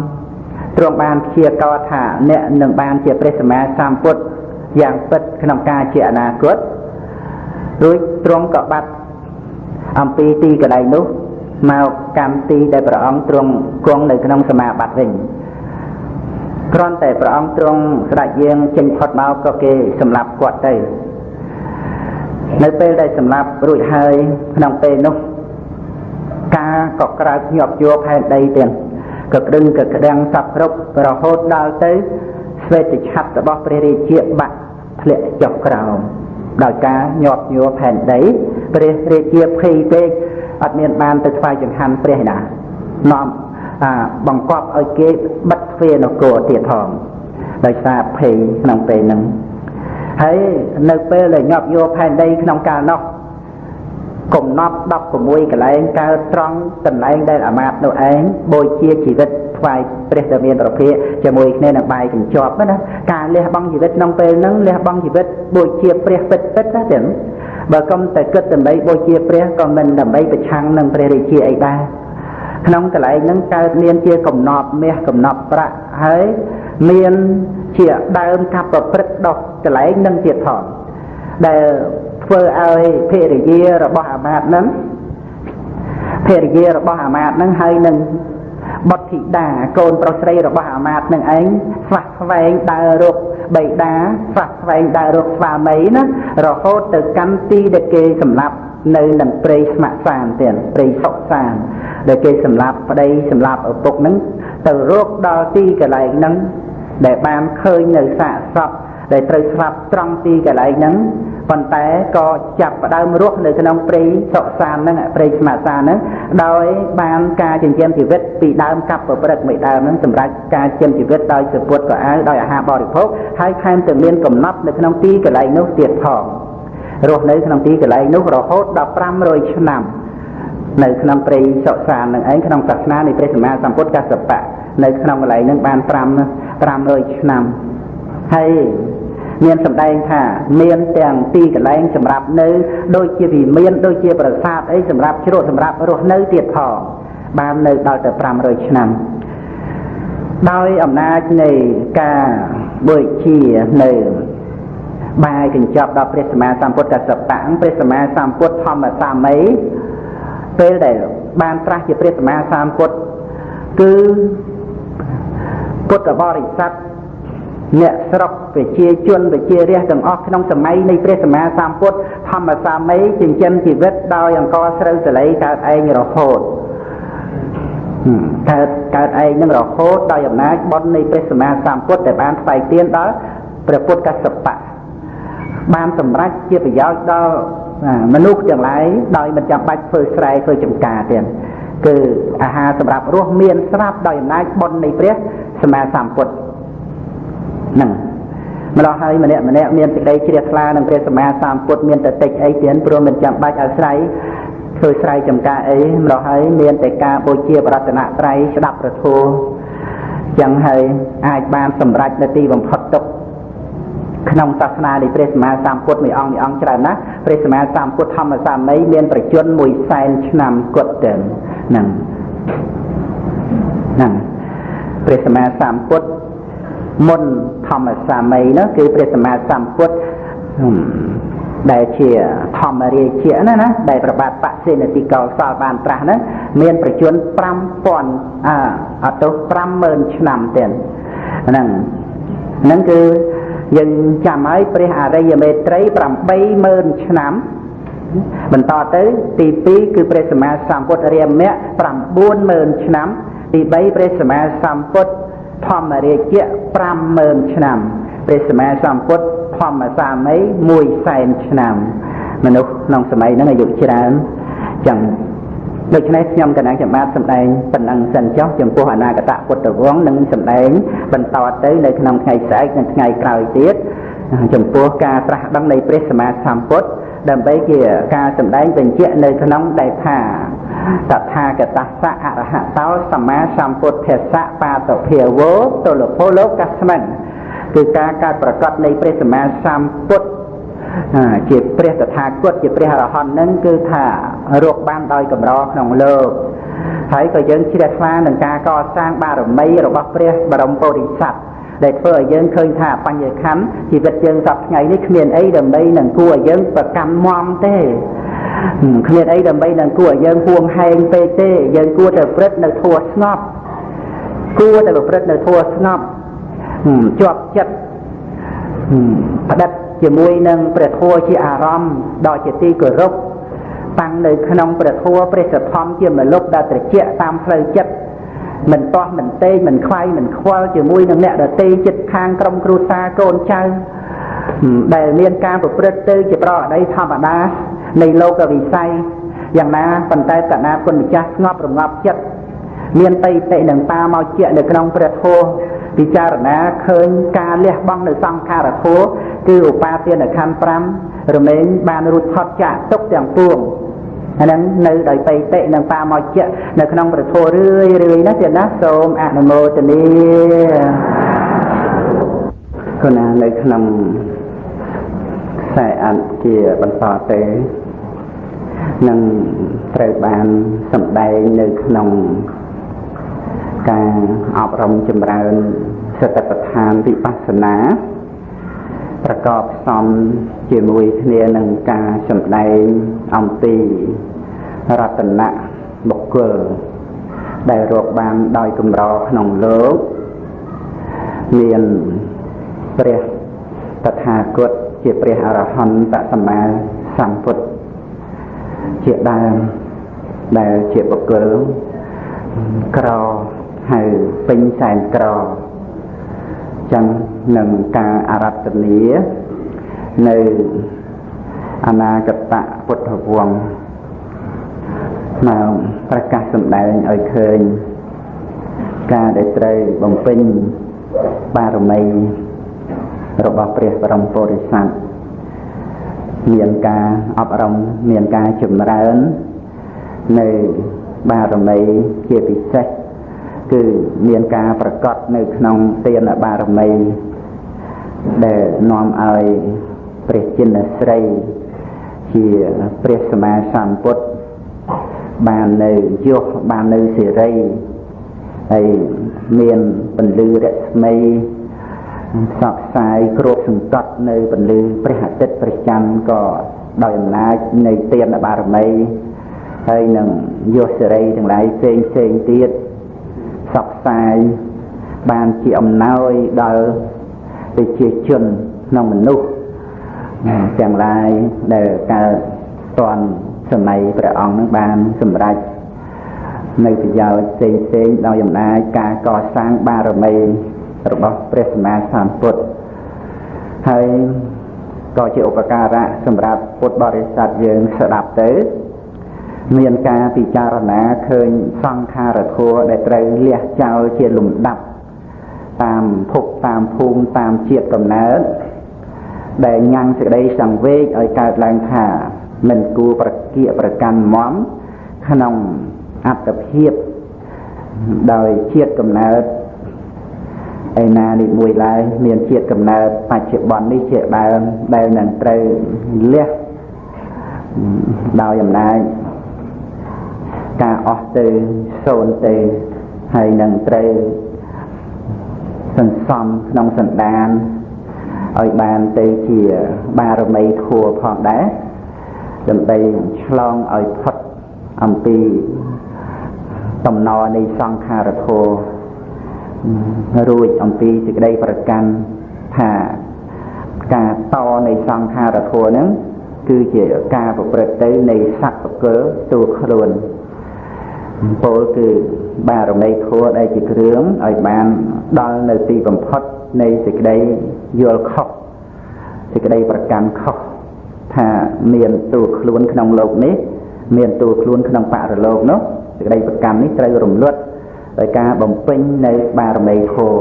ទ្រង់បានព្យាករថាអ្នកនឹងបានជាព្រះសម្មាសម្ពុទ្ធ យ៉ាងពិតក្នុងការជាអនាគតរួចទ្រង់ក៏បាត់អំពីទីកន្លែងនោះមកកម្មទីដែលព្រះអង្គទ្រង់គង់នៅក្នុងសមាបត្តិវិញគ្រាន់តែព្រះអង្គទ្រង់ស្ដេចយាងចេញផុតមកក៏គេសម្លាប់គាត់ទៅនៅពេលដែលសម្លាប់រួចហើយក្នុងពេលនោះការក៏ក្រើកញាប់យោផែនដីទៀតក៏ក្តឹងក៏ក្តាំងសពគ្រប់រហូតដល់ទៅស្វេតឆ័ត្ររបស់ព្រះរាជាបាក់ ធ្លាក់ចុះក្រោមដោយការញាប់ញួរផែនដីព្រះរាជាភ័យពេកអត់មានបានទៅថ្វាយចង្ហាន់ព្រះណានាំអាបង្កប់ឲ្យគេបិទទ្វារនគរទៀតផងដោយសារភ័យក្នុងពេលហ្នឹងហើយនៅពេលដែលញាប់យកផែនដីក្នុងកាលនោះ កំណត់16កន្លែងកើតត្រង់កន្លែងដែលអាមាត្យនោះឯងបូជាជីវិតថ្វាយព្រះដែលមានប្រភេទជាមួយគ្នានឹងបាយកញ្ចប់ណាការលះបង់ជីវិតក្នុងពេលហ្នឹងលះបង់ជីវិតបូជាព្រះពិតពិតណាចឹងបើកុំតែគិតដើម្បីបូជាព្រះក៏មិនដើម្បីប្រឆាំងនឹងព្រះរាជាអីដែរក្នុងកន្លែងហ្នឹងកើតមានជាកំណប់មាសកំណប់ប្រាក់ហើយមានជាដើមកាប់ប្រព្រឹត្តដោះកន្លែងនឹងទៀតផងដែល ធ្វើឲ្យភរិយារបស់អាមាត្យហ្នឹងភរិយារបស់អាមាត្យហ្នឹងហើយនឹងបុត្រធីតាកូនប្រុសស្រីរបស់អាមាត្យនឹងឯងស្វះស្វែងដើររកបៃតាស្វះស្វែងដើររកស្វាមីណារហូតទៅកាន់ទីដែលគេសម្លាប់នៅនឹងព្រៃស្ម័គ្រសានទៀតព្រៃសុកសានដែលគេសម្លាប់ប្តីសម្លាប់ឪពុកហ្នឹងទៅរកដល់ទីកន្លែងហ្នឹងដែលបានឃើញនៅសាកសព ដែលត្រូវស្លាប់ត្រង់ទីកន្លែងហ្នឹងប៉ុន្តែក៏ចាប់ផ្ដើមរស់នៅក្នុងព្រៃសុសានហ្នឹងព្រៃស្មាសានហ្នឹងដោយបានការចិញ្ចឹមជីវិតពីដើមកាប់ប្រព្រឹត្តមួយដើមហ្នឹងសម្រាប់ការចិញ្ចឹមជីវិតដោយសពុតក៏អាវដោយអាហារបរិភោគហើយថែមទាំងមានកំណត់នៅក្នុងទីកន្លែងនោះទៀតផងរស់នៅក្នុងទីកន្លែងនោះរហូតដល់500ឆ្នាំនៅក្នុងព្រៃសុសាននឹងឯងក្នុងសាសនានៃព្រះសម្មាសម្ពុទ្ធកសបៈនៅក្នុងកន្លែងនឹងបាន5 500ឆ្នាំ ហើយមានសម្ដែងថាមានទាំងទីកន្លែងសម្រាប់នៅដូចជាវិមានដូចជាប្រាសាទអីសម្រាប់ជ្រកសម្រាប់រស់នៅទៀតផងបាននៅដល់ទៅ500ឆ្នាំដោយអំណាចនៃការបូជានៅបាយកញ្ចប់ដល់ព្រះសម្មាសម្ពុទ្ធកសបៈព្រះសម្មាសម្ពុទ្ធធម្មសាមីពេលដែលបានត្រាស់ជាព្រះសម្មាសម្ពុទ្ធគឺពុទ្ធបរិស័ទ អ្នកស្រុកប្រជាជនប្រជារាស្ត្រទាំងអស់ក្នុងសម័យនៃព្រះសម្មាសម្ពុទ្ធធម្មសាមីចិញ្ចឹមជីវិតដោយអង្គស្រូវសលៃកើតឯងរហូតកើតកើតឯងនឹងរហូតដោយអំណាចបុណ្យនៃព្រះសម្មាសម្ពុទ្ធដែលបានថ្វាយទានដល់ព្រះពុទ្ធកសបៈបានសម្រេចជាប្រយោជន៍ដល់មនុស្សទាំងឡាយដោយមិនចាំបាច់ធ្វើស្រែធ្វើចំការទៀតគឺអាហារសម្រាប់រស់មានស្រាប់ដោយអំណាចបុណ្យនៃព្រះសម្មាសម្ពុទ្ធ ហ្នឹងម្ល៉េះហើយម្នាក់ម្នាក់មានសេចក្តីជ្រះថ្លានឹងព្រះសម្មាសម្ពុទ្ធមានតែតិចអីទៀតព្រោះមិនចាំបាច់អាស្រ័យធ្វើស្រ័យចំការអីម្ល៉េះហើយមានតែការបូជាបរតនត្រ័យស្ដាប់ប្រធោចឹងហើយអាចបានសម្រេចនៅទីបំផុតទុកក្នុងសាសនានៃព្រះសម្មាសម្ពុទ្ធមួយអង្គមួយអង្គច្រើនណាស់ព្រះសម្មាសម្ពុទ្ធធម្មសាមីមានប្រជជន1សែនឆ្នាំគត់ទៅហ្នឹងហ្នឹងព្រះសម្មាសម្ពុទ្ធ មុនធម្មសាមីនោះគឺព្រះសម្មាសម្ពុទ្ធដែលជាធម្មរាជាណាណាដែលប្របាទបសេនតិកោសលបានត្រាស់ហ្នឹងមានប្រជជន5000អអត់ទៅ50000ឆ្នាំទៀតហ្នឹងហ្នឹងគឺយើងចាំឲ្យព្រះអរិយមេត្រី80000ឆ្នាំបន្តទៅទី2គឺព្រះសម្មាសម្ពុទ្ធរាមៈ90000ឆ្នាំទី3ព្រះសម្មាសម្ពុទ្ធ ធម្មរាជៈ50000ឆ្នាំព្រះសម្មាសម្ពុទ្ធធម្មសាមី1សែនឆ្នាំ មនុស្សក្នុងសម័យហ្នឹងអាយុច្រើនចឹងដូច្នេះខ្ញុំកណាចាំបាទសម្ដែងប៉ុណ្ណឹងសិនចុះចំពោះអនាគតពុទ្ធវង្សនឹងសម្ដែងបន្តទៅនៅក្នុងថ្ងៃស្អែកនិងថ្ងៃក្រោយទៀតចំពោះការត្រាស់ដឹងនៃព្រះសម្មាសម្ពុទ្ធដើម្បីជាការសម្ដែងបញ្ជាក់នៅក្នុងដែលថា តថាគតស្សៈអរហតោសម្មាសម្ពុទ្ធស្សៈបាតភាវោទលពលលោកស្មិនគឺការកើតប្រកាសនៃព្រះសម្មាសម្ពុទ្ធជាព្រះតថាគតជាព្រះអរហន្តនឹងគឺថារកបានដោយកម្រក្នុងលោកហើយក៏យើងជ្រះថ្លានឹងការកសាងបារមីរបស់ព្រះបរមពុរិស័ទដែលធ្វើឲ្យយើងឃើញថាបញ្ញខណ្ឌជីវិតយើងសពថ្ងៃនេះគ្មានអីដើម្បីនឹងគួរឲ្យយើងប្រកាន់មមទេ គ្មានអីដើម្បីនឹងគួរឲ្យយើងហួងហែងពេកទេ យើងគួរតែប្រព្រឹត្តនៅធម៌ស្ងប់គួរតែប្រព្រឹត្តនៅធម៌ស្ងប់ជាប់ចិត្តផ្ដិតជាមួយនឹងព្រះធម៌ជាអារម្មណ៍ដ៏ជាទីគោរពតាំងនៅក្នុងព្រះធម៌ព្រះសទ្ធំជាមលុបដ៏ត្រជាក់តាមផ្លូវចិត្តមិនតោះមិនតេងមិនខ្វាយមិនខ្វល់ជាមួយនឹងអ្នកដទៃចិត្តខាងក្រុមគ្រួសារកូនចៅ ដែលមានការប្រព្រឹត្តទៅជាប្រអដីធម្មតានៃលោកវិស័យយ៉ាងណាប៉ុន្តែកណាគុណម្ចាស់ស្ងប់រងាប់ចិត្តមានបិតិនឹងតាមកជានៅក្នុងព្រះធម៌ពិចារណាឃើញការលះបង់នៅសង្ខារធម៌គឺឧបាទានខណ្ឌ5រមែងបានរួចផុតចាកទុកទាំងពួងអាហ្នឹងនៅដោយបេតិនិងបាមកជៈនៅក្នុងប្រធោរឿយរឿយណាទៀតណាសូមអនុមោទនា គណៈនៅក្នុងខ្សែអន្តជាបន្តទៅនឹងត្រូវបានសម្ដែងនៅក្នុងការអប់រំចម្រើនសតិប្បដ្ឋានវិបស្សនាប្រកបផ្សំជាមួយគ្នានឹងការសម្ដែងអំពីរតនៈបុគ្គលដែលរកបានដោយកម្រក្នុងលោកមាន ព្រះតថាគតជាព្រះអរហន្តសម្មាសម្ពុទ្ធជាដើមដែលជាបុគ្គលក្រហៅពេញសែនក្រចឹងនឹងការអរតនីនៅអនាគតពុទ្ធវង្សមកប្រកាសសម្ដែងឲ្យឃើញការដែលត្រូវបំពេញបារមី របស់ព្រះបរមពុរិស័ទមានការអប់រំមានការចម្រើននៅបារមីជាពិសេសគឺមានការប្រកបនៅក្នុងទានបារមីដែលនាំឲ្យព្រះចិនស្រីជាព្រះសម្មាសម្ពុទ្ធបាននៅយុះបាននៅសេរីហើយមានពន្លឺរស្មី ផ្សព្វផ្សាយគ្របសង្កត់នៅពន្លឺព្រះអាទិត្យព្រះច័ន្ទក៏ដោយអំណាចនៃទានបារមីហើយនឹងយុះសេរីទាំងឡាយផ្សេងផ្សេងទៀតផ្សព្វផ្សាយបានជាអំណោយដល់ប្រជាជនក្នុងមនុស្សទាំងឡាយដែលកើតតនសម័យព្រះអង្គនឹងបានសម្រេចនៅប្រយោជន៍ផ្សេងផ្សេងដោយអំណាចការកសាងបារមី របស់ព្រះសម្មាសម្ពុទ្ធហើយក៏ជាឧបការៈសម្រាប់ពុទ្ធបរិស័ទយើងស្ដាប់ទៅ មានការពិចារណាឃើញសង្ខារធัวដែលត្រូវលះចោលជាលំដាប់តាមភពតាមភូមិតាមជាតិកំណើតដែលញ៉ាំងសេចក្តីសង្វេគឲ្យកើតឡើងថាមិនគួរប្រគៀកប្រកាន់មមក្នុងអត្តភាពដោយជាតិកំណើត ឯណានេះមួយឡើយមានជាតិកំណើតបច្ចុប្បន្ននេះជាដើមដែលនឹងត្រូវលះដោយអំណាចការអស់ទៅសូន្យទៅហើយនឹងត្រូវសន្សំក្នុងសន្តានឲ្យបានទៅជាបារមីធัวផងដែរដើម្បីឆ្លងឲ្យផុតអំពីតំណនៃសង្ខារធัว រួចអំពីសេចក្តីប្រកាន់ថាការតនៃសង្ខារធម៌ហ្នឹងគឺជាការប្រព្រឹត្តទៅនៃសកលទូខ្លួនពោលគឺបារមីធម៌ដែលជាគ្រឿងឲ្យបានដល់នៅទីបំផុតនៃសេចក្តីយល់ខុសសេចក្តីប្រកាន់ខុសថាមានទូខ្លួនក្នុងលោកនេះ មានទូខ្លួនក្នុងបរលោកនោះសេចក្តីប្រកាន់នេះត្រូវរំលត់ ដោយការបំពេញនៅបារមីធម៌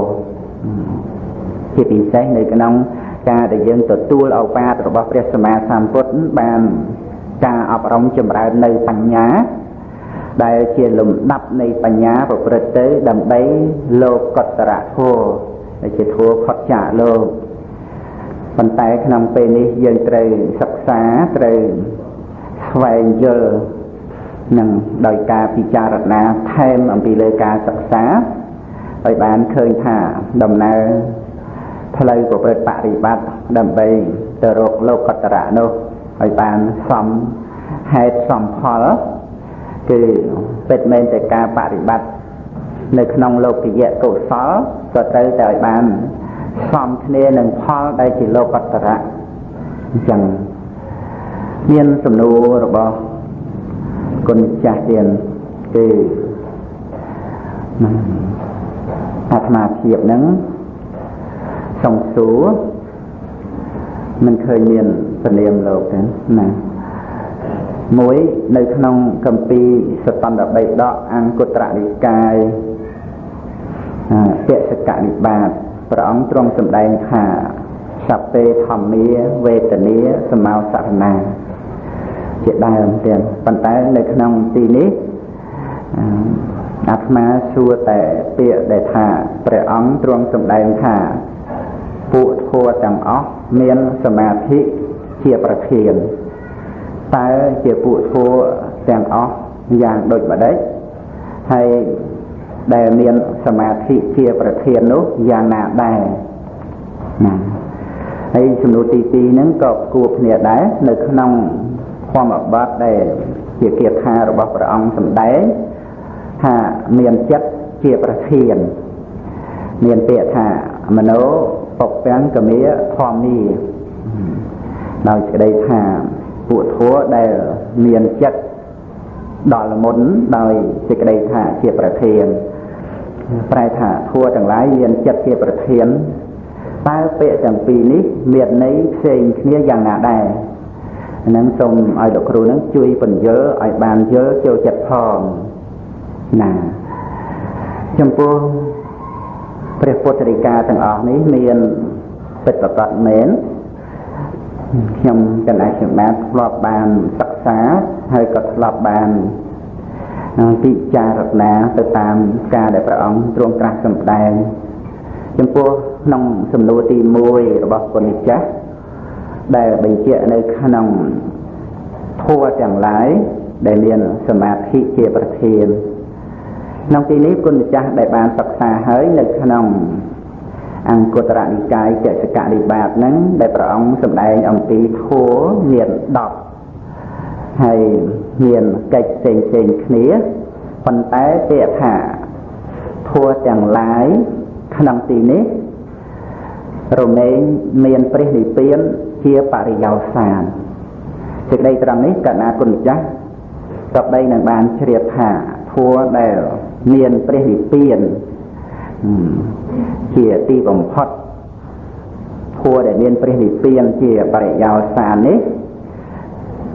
ជាពិសេសនៅក្នុងការដែលយើងទទួលឱវាទរបស់ព្រះសម្មាសម្ពុទ្ធបានការអប់រំចម្រើននៅបញ្ញា ដែលជាលំដាប់នៃបញ្ញាប្រព្រឹត្តទៅដើម្បីលោកកតរធម៌ដែលជាធម៌ផុតចាកលោកប៉ុន្តែក្នុងពេលនេះយើងត្រូវសិក្សាត្រូវស្វែងយល់ នឹងដោយការពិចារណាថែមអំពីលើការសិក្សាឲ្យបានឃើញថាដំណើរផ្លូវប្រព្រឹត្តបរិបត្តិដើម្បីទៅរកលោកតរៈនោះឲ្យបានសមហេតុសមផលគឺពិតមែនតែការបរិបត្តិនៅក្នុងលោកយៈកុសលក៏ត្រូវតែឲ្យបានសមគ្នានឹងផលដែលជាលោកតរៈអញ្ចឹងមានសំណួររបស់ គុណចាស់ទៀតគឺអាត្មាភាពហ្នឹងសង្សួរមិនឃើញមានពនាមលោកទេណាមួយនៅក្នុងកម្ពីសតន្តបិដកអង្គត្រនិកាយពសកនិបាតព្រះអង្គទ្រង់សម្ដែងថាសពេធម្មាវេទនាសមោសរណា ជាដើមទៀតប៉ុន្តែនៅក្នុងទីនេះអាត្មាសួរតែពាក្យដែលថាព្រះអង្គទ្រង់សម្ដែងថាពួកធัวទាំងអស់មានសមាធិជាប្រធានតើជាពួកធัวទាំងអស់យ៉ាងដូចម្ដេចហើយដែលមានសមាធិជាប្រធាននោះយ៉ាងណាដែរណាហើយសំណួរទី2ហ្នឹងក៏គួរគ្នាដែរនៅក្នុង ធម្មបទដែលជាគាថារបស់ព្រះអង្គសម្ដែងថាមានចិត្តជាប្រធានមានពាក្យថាមโนពពាំងកមាធម្មីដោយសេចក្តីថាពួកធัวដែលមានចិត្តដល់មុនដោយសេចក្តីថាជាប្រធានប្រែថាធัวទាំងឡាយមានចិត្តជាប្រធានតើពាក្យទាំងពីរនេះមានន័យផ្សេងគ្នាយ៉ាងណាដែរ ហ្នឹងសូមឲ្យលោកគ្រូហ្នឹងជួយបញ្យល់ឲ្យបានយល់ចូលចិត្តផងណាចំពោះព្រះពុទ្ធរិកាទាំងអស់នេះមានពិតប្រាកដមែនខ្ញុំកណ្ដាលខ្ញុំបានធ្លាប់បានសិក្សាហើយក៏ធ្លាប់បានពិចារណាទៅតាមការដែលព្រះអង្គទ្រង់ត្រាស់សម្ដែងចំពោះក្នុងសំណួរទី1របស់ពុទ្ធម្ចាស់ ដែលបញ្ជាក់នៅក្នុងធัวទាំងឡាយដែលមានសមាធិជាប្រធានក្នុងទីនេះគុណម្ចាស់ដែលបានសិក្សាហើយនៅក្នុងអង្គតរនិកាយចសកនិបាតហ្នឹងដែលព្រះអង្គសម្ដែងអំពីធัวមាន10ហើយមានកិច្ចផ្សេងផ្សេងគ្នាប៉ុន្តែពាក្យថាធัวទាំងឡាយក្នុងទីនេះរមែងមានព្រះនិព្វាន ជាបរិយោសានសេចក្តីត្រង់នេះកណាគុណម្ចាស់ក៏បីនឹងបានជ្រាបថាធัวដែលមានព្រះនិព្វានជាទីបំផុតធัวដែលមានព្រះនិព្វានជាបរិយោសាននេះ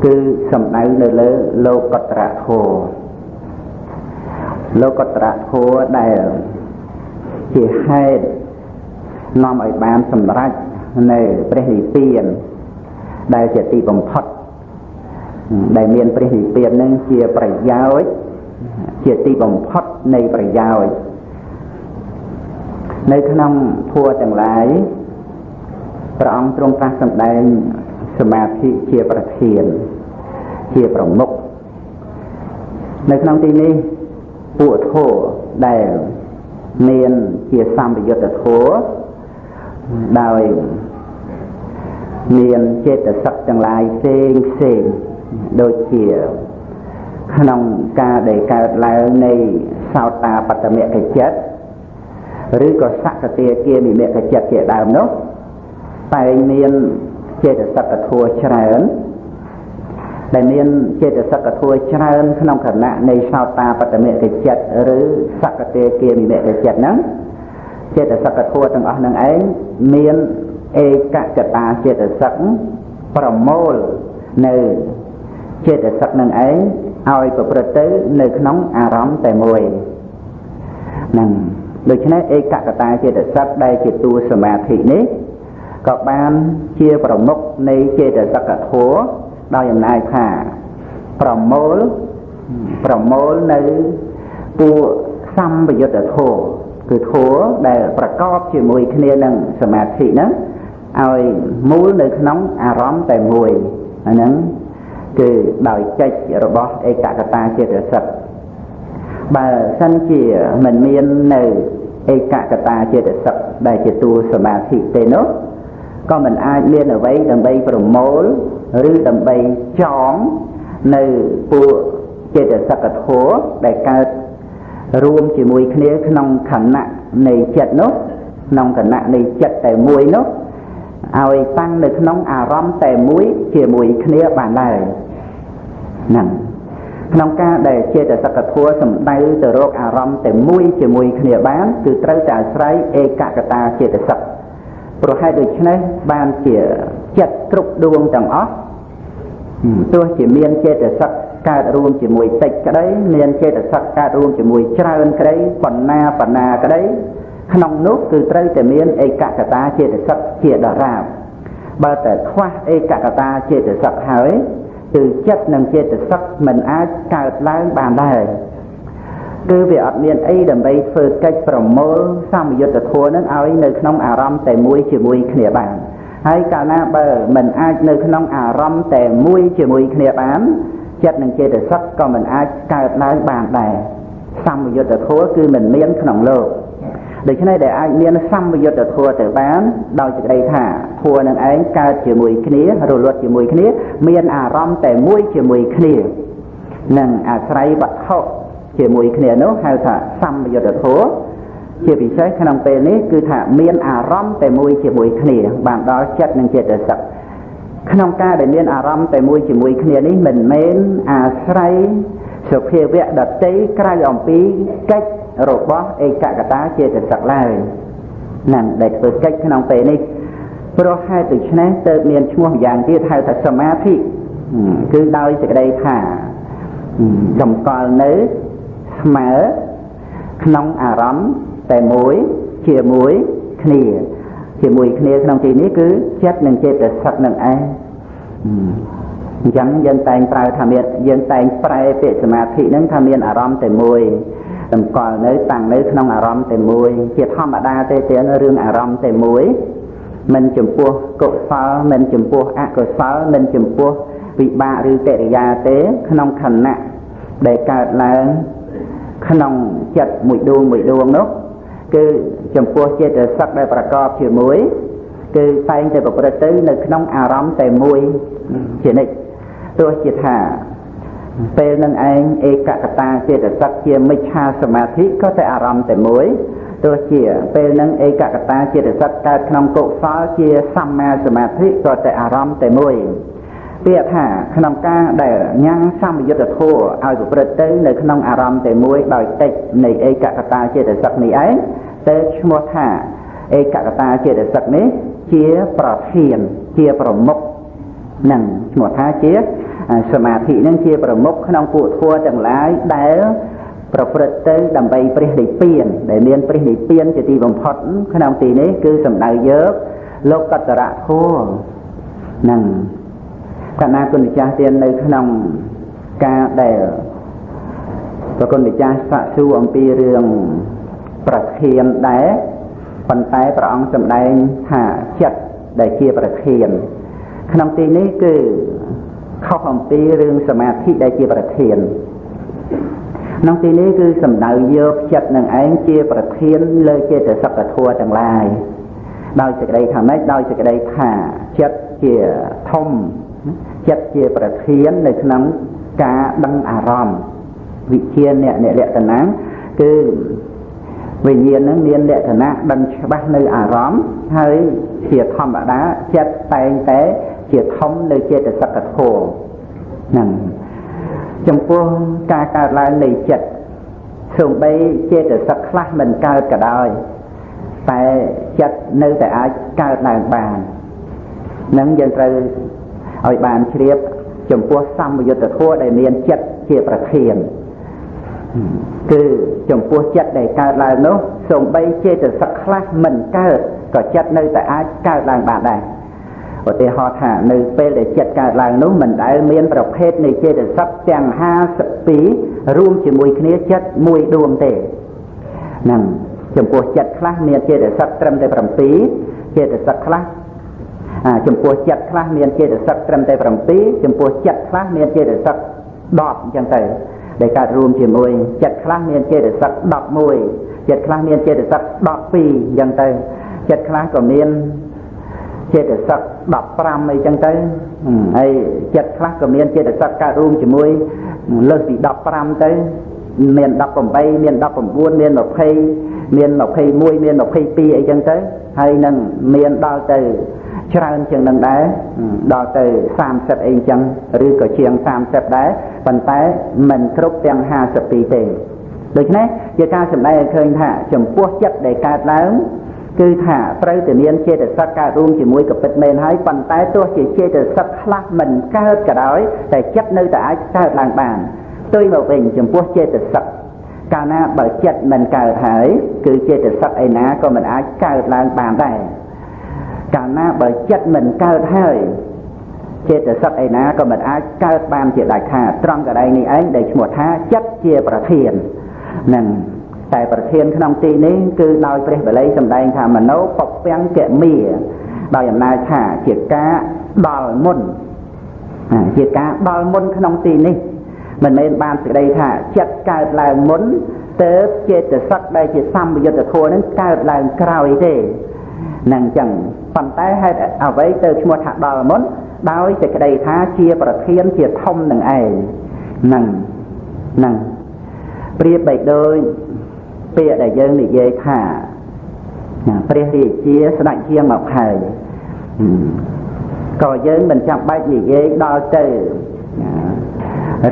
គឺសំដៅនៅលើលោកត្រធัวលោកត្រធัวដែលជាហេតុនាំឲ្យបានសម្រេច នៅព្រះនិព្វានដែលជាទីបំផុតដែលមានព្រះនិព្វាននឹងជាប្រយោជន៍ជាទីបំផុតនៃប្រយោជន៍នៅក្នុងធัวទាំងឡាយព្រះអង្គទ្រង់ត្រាស់សម្ដែងសមាធិជាប្រធានជាប្រមុខនៅក្នុងទីនេះពួកធัวដែលមានជាសម្បយុទ្ធធัว ដោយមានចេតសិកទាំងឡាយផ្សេងផ្សេងដូចជាក្នុងការដែលកើតឡើងនៃសោតាបតមគចិត្តឬក៏សកតិគាមិមគចិត្តជាដើមនោះតែមានចេតសិកធัวច្រើនដែលមានចេតសិកធัวច្រើនក្នុងគណៈនៃសោតាបតមគចិត្តឬសកតិគាមិមគចិត្តហ្នឹង ចេតសិកធัวទាំងអស់នឹងឯងមានឯកកតាចេតសិកប្រមូលនៅចេតសិកនឹងឯងឲ្យប្រព្រឹត្តទៅនៅក្នុងអារម្មណ៍តែមួយនឹងដូច្នេះឯកកតាចេតសិកដែលជាតួសមាធិនេះក៏បានជាប្រមុខនៃចេតសិកធัวដោយអំណាចថាប្រមូលប្រមូលនៅពួកសម្បយុទ្ធធម៌ គឺធัวដែលប្រកបជាមួយគ្នានឹងសមាធិហ្នឹងឲ្យមូលនៅក្នុងអារម្មណ៍តែមួយអាហ្នឹងគឺដោយចេចរបស់ឯកកតាចេតសិកបើសិនជាមិនមាននៅឯកកតាចេតសិកដែលជាតួសមាធិទេនោះក៏មិនអាចមានអ្វីដើម្បីប្រមូលឬដើម្បីចងនៅពួកចេតសិកធัวដែលកើត រួមជាមួយគ្នាក្នុងខណៈនៃចិត្តនោះក្នុងគណៈនៃចិត្តតែមួយនោះឲ្យតាំងនៅក្នុងអារម្មណ៍តែមួយជាមួយគ្នាបានដែរហ្នឹងក្នុងការដែលចេតសិកធัวសំដៅទៅរកអារម្មណ៍តែមួយជាមួយគ្នាបានគឺត្រូវតែអាស្រ័យឯកកតាចេតសិកប្រហែលដូច្នេះបានជាចិត្តគ្រប់ដួងទាំងអស់ទោះជាមានចេតសិក កើតរួមជាមួយតិចក្តីមានចេតសិកកើតរួមជាមួយច្រើនក្តីបណ្ណាបណ្ណាក្តីក្នុងនោះគឺត្រូវតែមានឯកកតាចេតសិកជាដរាបបើតែខ្វះឯកកតាចេតសិកហើយគឺចិត្តនិងចេតសិកមិនអាចកើតឡើងបានដែរគឺវាអត់មានអីដើម្បីធ្វើកិច្ចប្រមូលសម្យុទ្ធធម៌នឹងឲ្យនៅក្នុងអារម្មណ៍តែមួយជាមួយគ្នាបានហើយកាលណាបើមិនអាចនៅក្នុងអារម្មណ៍តែមួយជាមួយគ្នាបាន ចិត្តនិងចេតសិកក៏មិនអាចកើតឡើងបានដែរសម្យុទ្ធធម៌គឺមិនមានក្នុងលោកដូច្នេះដែលអាចមានសម្យុទ្ធធម៌ទៅបានដោយសេចក្តីថាធម៌នឹងឯងកើតជាមួយគ្នារលត់ជាមួយគ្នា មានអារម្មណ៍តែមួយជាមួយគ្នានឹងអាស្រ័យវត្ថុជាមួយគ្នានោះហៅថាសម្យុទ្ធធម៌ជាពិសេសក្នុងពេលនេះគឺថាមានអារម្មណ៍តែមួយជាមួយគ្នាបានដល់ចិត្តនិងចេតសិក ក្នុងការដែលមានអារម្មណ៍តែមួយជាមួយគ្នានេះមិនមែនអាស្រ័យសុភាវៈដតីក្រៅអំពីកិច្ចរបស់ឯកកតាចេតសិកឡើយនឹងដែលធ្វើកិច្ចក្នុងពេលនេះព្រោះហេតុដូច្នេះទើបមានឈ្មោះយ៉ាងទៀតហៅថាសមាធិគឺដោយសេចក្តីថាតម្កល់នៅស្មើក្នុងអារម្មណ៍តែមួយជាមួយគ្នា ជាមួយគ្នាក្នុងទីនេះគឺចិត្តនិងចេតសិកនឹងឯងអញ្ចឹងយើងតែងប្រើថាមានយើងតែងប្រែពាក្យសមាធិនឹងថាមានអារម្មណ៍តែមួយតម្កល់នៅតាំងនៅក្នុងអារម្មណ៍តែមួយជាធម្មតាទេទៀតរឿងអារម្មណ៍តែមួយមិនចំពោះកុសលមិនចំពោះអកុសលមិនចំពោះវិបាកឬកិរិយាទេក្នុងខណៈដែលកើតឡើងក្នុងចិត្តមួយដួងមួយដួងនោះ គឺចំពោះចេតសិកដែលប្រកបជាមួយគឺតែងតែប្រព្រឹត្តទៅនៅក្នុងអារម្មណ៍តែមួយជានិច្ចទោះជាថាពេលនឹងឯងឯកកតាចេតសិកជាមិច្ឆាសមាធិក៏តែអារម្មណ៍តែមួយទោះជាពេលនឹងឯកកតាចេតសិកកើតក្នុងកុសលជាសម្មាសមាធិក៏តែអារម្មណ៍តែមួយ ពាក្យថាក្នុងការដែលញ៉ាំងសម្យុទ្ធធម៌ឲ្យប្រព្រឹត្តទៅនៅក្នុងអារម្មណ៍តែមួយដោយតិចនៃឯកកតាចេតសិកនេះឯងទៅឈ្មោះថាឯកកតាចេតសិកនេះជាប្រធានជាប្រមុខនឹងឈ្មោះថាជាសមាធិនឹងជាប្រមុខក្នុងពួកធម៌ទាំងឡាយដែលប្រព្រឹត្តទៅដើម្បីព្រះនិព្វានដែលមានព្រះនិព្វានជាទីបំផុតក្នុងទីនេះគឺសំដៅយកលោកកតរៈធម៌នឹង កណាគុណម្ចាស់ទៀតនៅក្នុងការដែលប្រគុណម្ចាស់សាកសួរអំពីរឿងប្រធានដែរប៉ុន្តែព្រះអង្គសម្ដែងថាចិត្តដែលជាប្រធាន ក្នុងទីនេះគឺខុសអំពីរឿងសមាធិដែលជាប្រធានក្នុងទីនេះគឺសំដៅយកចិត្តនឹងឯងជាប្រធានលើចេតសិកធម៌ទាំងឡាយដោយសេចក្តីថាម៉េចដោយសេចក្តីថាចិត្តជាធំ ចិត្តជាប្រធាននៅក្នុងការដឹងអារម្មណ៍វិជាអ្នកអ្នកលក្ខណៈគឺវិញ្ញាណនឹងមានលក្ខណៈដឹងច្បាស់នៅអារម្មណ៍ហើយជាធម្មតាចិត្តតែងតែជាធំនៅចេតសិកធម៌ហ្នឹងចំពោះការកើតឡើងនៃចិត្តសូម្បីចេតសិកខ្លះមិនកើតក៏ដោយតែចិត្តនៅតែអាចកើតឡើងបាននឹងយើងត្រូវ ឲ្យបានជ្រាបចំពោះសម្យុទ្ធធម៌ដែលមានចិត្តជាប្រធានគឺចំពោះចិត្តដែលកើតឡើងនោះសូម្បីចេតសិកខ្លះមិនកើតក៏ចិត្តនៅតែអាចកើតឡើងបានដែរឧទាហរណ៍ថានៅពេលដែលចិត្តកើតឡើងនោះមិនដែលមានប្រភេទនៃចេតសិកទាំង52រួមជាមួយគ្នាចិត្តមួយដួងទេហ្នឹងចំពោះចិត្តខ្លះមានចេតសិកត្រឹមតែ7ចេតសិកខ្លះ ចំពោះចិត្តខ្លះមានចេតសិកត្រឹមតែ7ចំពោះចិត្តខ្លះមានចេតសិក10អញ្ចឹងទៅដែលកើតរួមជាមួយចិត្តខ្លះមានចេតសិក11ចិត្តខ្លះមានចេតសិក12អញ្ចឹងទៅចិត្តខ្លះក៏មានចេតសិក15អីចឹងទៅហើយចិត្តខ្លះក៏មានចេតសិកកើតរួមជាមួយលើសពី15ទៅមាន18មាន19មាន20មាន21មាន22អីចឹងទៅហើយនឹងមានដល់ទៅ ច្រើនជាងនឹងដែរដល់ទៅ30អីចឹងឬក៏ជាង30ដែរប៉ុន្តែមិនគ្រប់ទាំង52ទេដូច្នេះជាការសម្ដែងឲ្យឃើញថា ចំពោះចិត្តដែលកើតឡើងគឺថាត្រូវតែមានចេតសិកកើតរួមជាមួយកពិតមែនហើយប៉ុន្តែទោះជាចេតសិកខ្លះមិនកើតក៏ដោយតែចិត្តនៅតែអាចកើតឡើងបានផ្ទុយមកវិញចំពោះចេតសិកកាលណាបើចិត្តមិនកើតហើយគឺចេតសិកឯណាក៏មិនអាចកើតឡើងបានដែរ កាលណាបើចិត្តមិនកើតហើយចេតសិកឯណាក៏មិនអាចកើតបានជាដាច់ខាតត្រង់កន្លែងនេះឯងដែលឈ្មោះថាចិត្តជាប្រធាននឹងតែប្រធានក្នុងទីនេះគឺដោយព្រះបល័យសម្ដែងថាមโนពពាំងកមាដោយអំណាចថាជាការដល់មុនជាការដល់មុនក្នុងទីនេះមិនមែនបានសេចក្តីថាចិត្តកើតឡើងមុនទៅចេតសិកដែលជាសម្បយុទ្ធធម៌នឹងកើតឡើងក្រោយទេ នឹងអញ្ចឹងប៉ុន្តែហេតុអ្វីទៅឈ្មោះថាដល់មុនដោយសេចក្តីថាជាប្រធានជាធំនឹងឯងនឹងនឹងប្រៀបបីដូចពាក្យដែលយើងនិយាយថាព្រះរាជាស្ដេចជាងមកហើយក៏យើងមិនចាំបាច់និយាយដល់ទៅ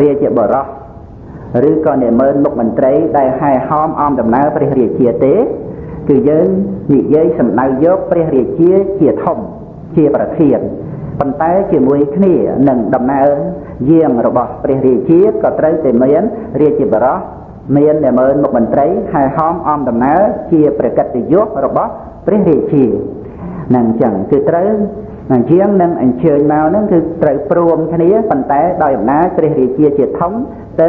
រាជបរោះឬក៏និមឺនមុខមន្ត្រីដែលហែហោមអមដំណើរព្រះរាជាទេ គឺយើងនិយាយសម្ដៅយកព្រះរាជាជាធំជាប្រធានប៉ុន្តែជាមួយគ្នានឹងដំណើរយាងរបស់ព្រះរាជាក៏ត្រូវតែមានរាជបរោះមានតែមើលមុខមន្ត្រីហើយហោមអមដំណើរជាប្រកិត្តិយសរបស់ព្រះរាជានឹងអញ្ចឹងគឺត្រូវនឹងជាងនឹងអញ្ជើញមកហ្នឹងគឺត្រូវព្រមគ្នាប៉ុន្តែដោយអំណាចព្រះរាជាជាធំទៅ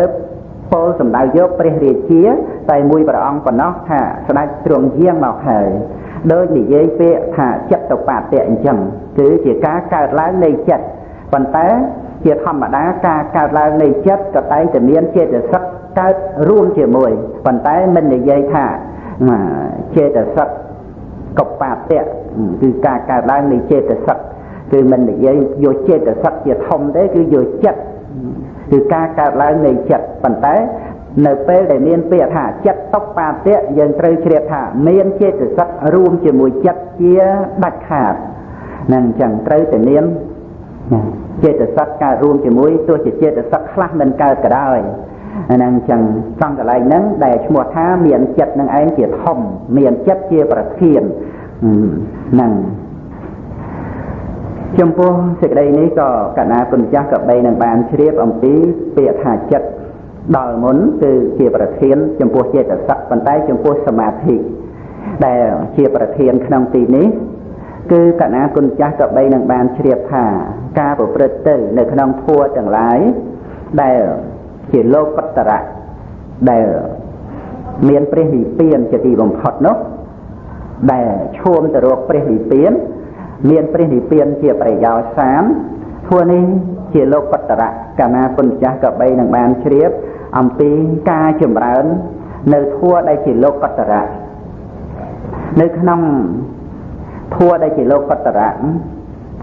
ពោលសម្ដៅយកព្រះរាជា តែមួយព្រះអង្គប៉ុណ្ណោះថាស្ដេចទ្រង់យាងមកហើយដោយនិយាយពាក្យថាចិត្តបតៈអញ្ចឹងគឺជាការកើតឡើងនៃចិត្តប៉ុន្តែជាធម្មតាការកើតឡើងនៃចិត្តក៏តែងតែមានចេតសិកកើតរួមជាមួយប៉ុន្តែមិននិយាយថាចេតសិកកបតៈគឺការកើតឡើងនៃចេតសិកគឺមិននិយាយយកចេតសិកជាធំទេគឺយកចិត្ត គឺការកើតឡើងនៃចិត្តប៉ុន្តែនៅពេលដែលមានពាក្យថាចិត្តតុបាតៈយើងត្រូវជ្រាបថាមានចេតសិករួមជាមួយចិត្តជាដាច់ខាតនឹងអញ្ចឹងត្រូវតែមានចេតសិកកើតរួមជាមួយទោះជាចេតសិកខ្លះមិនកើតក៏ដោយហ្នឹងអញ្ចឹងសំកន្លែងហ្នឹងដែលឈ្មោះថាមានចិត្តនឹងឯងជាធំមានចិត្តជាប្រធានហ្នឹង ចំពោះសេចក្តីនេះក៏កណាគុណចាស់ក៏បីនឹងបានជ្រាបអំពីពាក្យថាចិត្តដល់មុនគឺជាប្រធានចំពោះចេតសិកប៉ុន្តែចំពោះសមាធិដែលជាប្រធានក្នុងទីនេះគឺកណាគុណចាស់ក៏បីនឹងបានជ្រាបថាការប្រព្រឹត្តទៅនៅក្នុងធัวទាំងឡាយដែលជាលោកកតរៈដែលមានព្រះនិព្វានជាទីបំផុតនោះដែលឈាមទៅរកព្រះនិព្វាន មានព្រះនិព្វានជាប្រយោជន៍សាមធัวនេះជាលោកកតរៈកាលណាគុណចាស់ក៏បីនឹងបានជ្រាបអំពីការចម្រើននៅធัวដែលជាលោកកតរៈនៅក្នុងធัวដែលជាលោកកតរៈ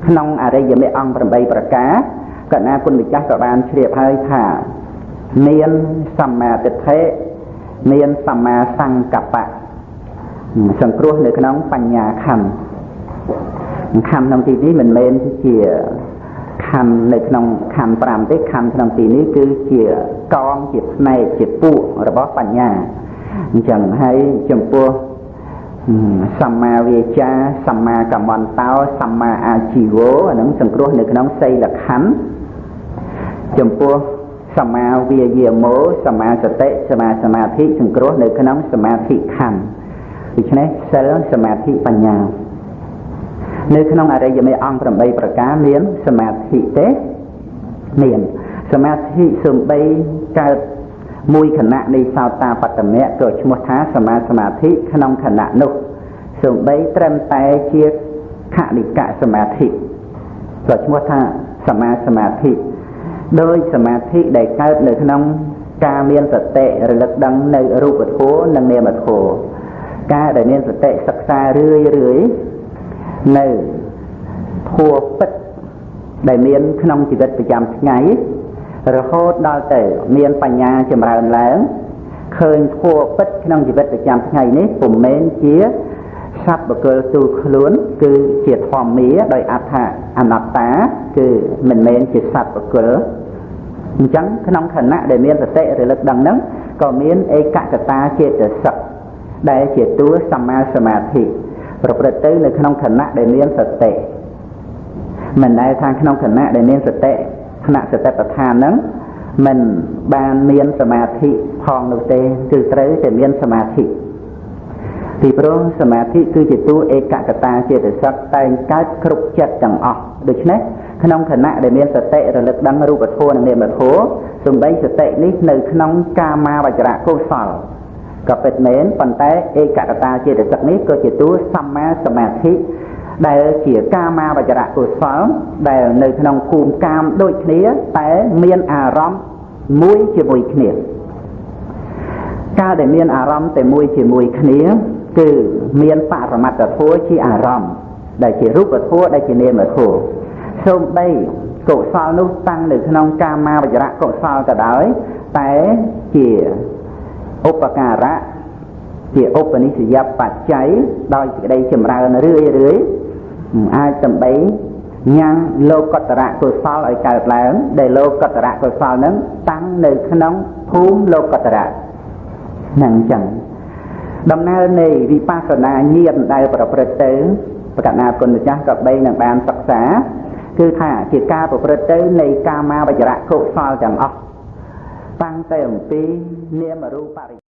ក្នុងអរិយមេអង្គ8ប្រការកណាគុណម្ចាស់ក៏បានជ្រាបហើយថាមានសម្មាទិដ្ឋិមានសម្មាសង្កបៈសង្គ្រោះនៅក្នុងបញ្ញាខណ្ឌ ខណ្ឌក្នុងទីនេះមិនមែនជាខណ្ឌនៅក្នុងខណ្ឌ5ទេខណ្ឌក្នុងទីនេះគឺជាកងជាផ្នែកជាពួករបស់បញ្ញាអញ្ចឹងហើយចំពោះសម្មាវាចាសម្មាកម្មន្តោសម្មាអាជីវោអានឹងសង្គ្រោះនៅក្នុងសីលខណ្ឌចំពោះសមាវាយាមោសមាសតិសមាសមាធិសង្គ្រោះនៅក្នុងសមាធិខណ្ឌដូច្នេះសិលសមាធិបញ្ញា នៅក្នុងអរិយមេអង្គ8ប្រការមានសមាធិទេមានសមាធិសំបីកើតមួយខណៈនៃសោតាបត្តមៈក៏ឈ្មោះថាសមាសមាធិក្នុងខណៈនោះសំបីត្រឹមតែជាខនិកសមាធិក៏ឈ្មោះថាសមាសមាធិដោយសមាធិដែលកើតនៅក្នុងការមានសតិរលឹកដឹងនៅរូបធម៌និងនាមធម៌ការដែលមានសតិសិក្សារឿយរឿយ នៅធម៌ពិតដែលមានក្នុងជីវិតប្រចាំថ្ងៃរហូតដល់ទៅមានបញ្ញាចម្រើនឡើងឃើញធម៌ពិតក្នុងជីវិតប្រចាំថ្ងៃនេះពុំមែនជាសត្វបកលទូខ្លួន គឺជាធម្មាដោយអត្ថាអនត្តា គឺមិនមែនជាសត្វបកលអញ្ចឹងក្នុងខណៈដែលមានសតិរលឹកដឹងហ្នឹងក៏មានឯកកតាចេតសិកដែលជាតួសម្មាសមាធិ ប្រព្រឹត្តទៅនៅក្នុងខណៈដែលមានសតិមិនដែលថាក្នុងខណៈដែលមានសតិខណៈសតិប្បដ្ឋានហ្នឹងមិនបានមានសមាធិផងនោះទេគឺត្រូវតែមានសមាធិពីព្រោះសមាធិគឺជាតួឯកកតាចេតសិកតែងកើតគ្រប់ចិត្តទាំងអស់ដូច្នេះក្នុងខណៈដែលមានសតិរលឹកដឹងរូបធម៌និងនាមធម៌សំបីសតិនេះនៅក្នុងកាមាវចរៈកុសល ក៏ពិតមែនប៉ុន្តែឯកកតាចេតសិកនេះក៏ជាតួសម្មាសមាធិដែលជាកាមាវចរៈកុសលដែលនៅក្នុងភូមិកាមដូចគ្នាតែមានអារម្មណ៍មួយជាមួយគ្នាកាលដែលមានអារម្មណ៍តែមួយជាមួយគ្នាគឺមានបរមត្តធម៌ជាអារម្មណ៍ដែលជារូបធម៌ដែលជានាមធម៌សូម្បីកុសលនោះតាំងនៅក្នុងកាមាវចរៈកុសលក៏ដោយតែជា ឧបការៈជាឧបនិស្សយបច្ច័យដោយសេចក្តីចម្រើនរឿយរឿយអាចដើម្បីញ៉ាំងលោកតរៈកុសលឲ្យកើតឡើងដែលលោកតរៈកុសលនឹងតាំងនៅក្នុងភូមិលោកតរៈហ្នឹងអញ្ចឹងដំណើរនៃវិបស្សនាញាណដែលប្រព្រឹត្តទៅប្រកាសណាគុណម្ចាស់ក៏បីនឹងបានសិក្សាគឺថាជាការប្រព្រឹត្តទៅនៃកាមាវចរៈកុសលទាំងអស់ តាំងតែអំពីនាមរូបបរិ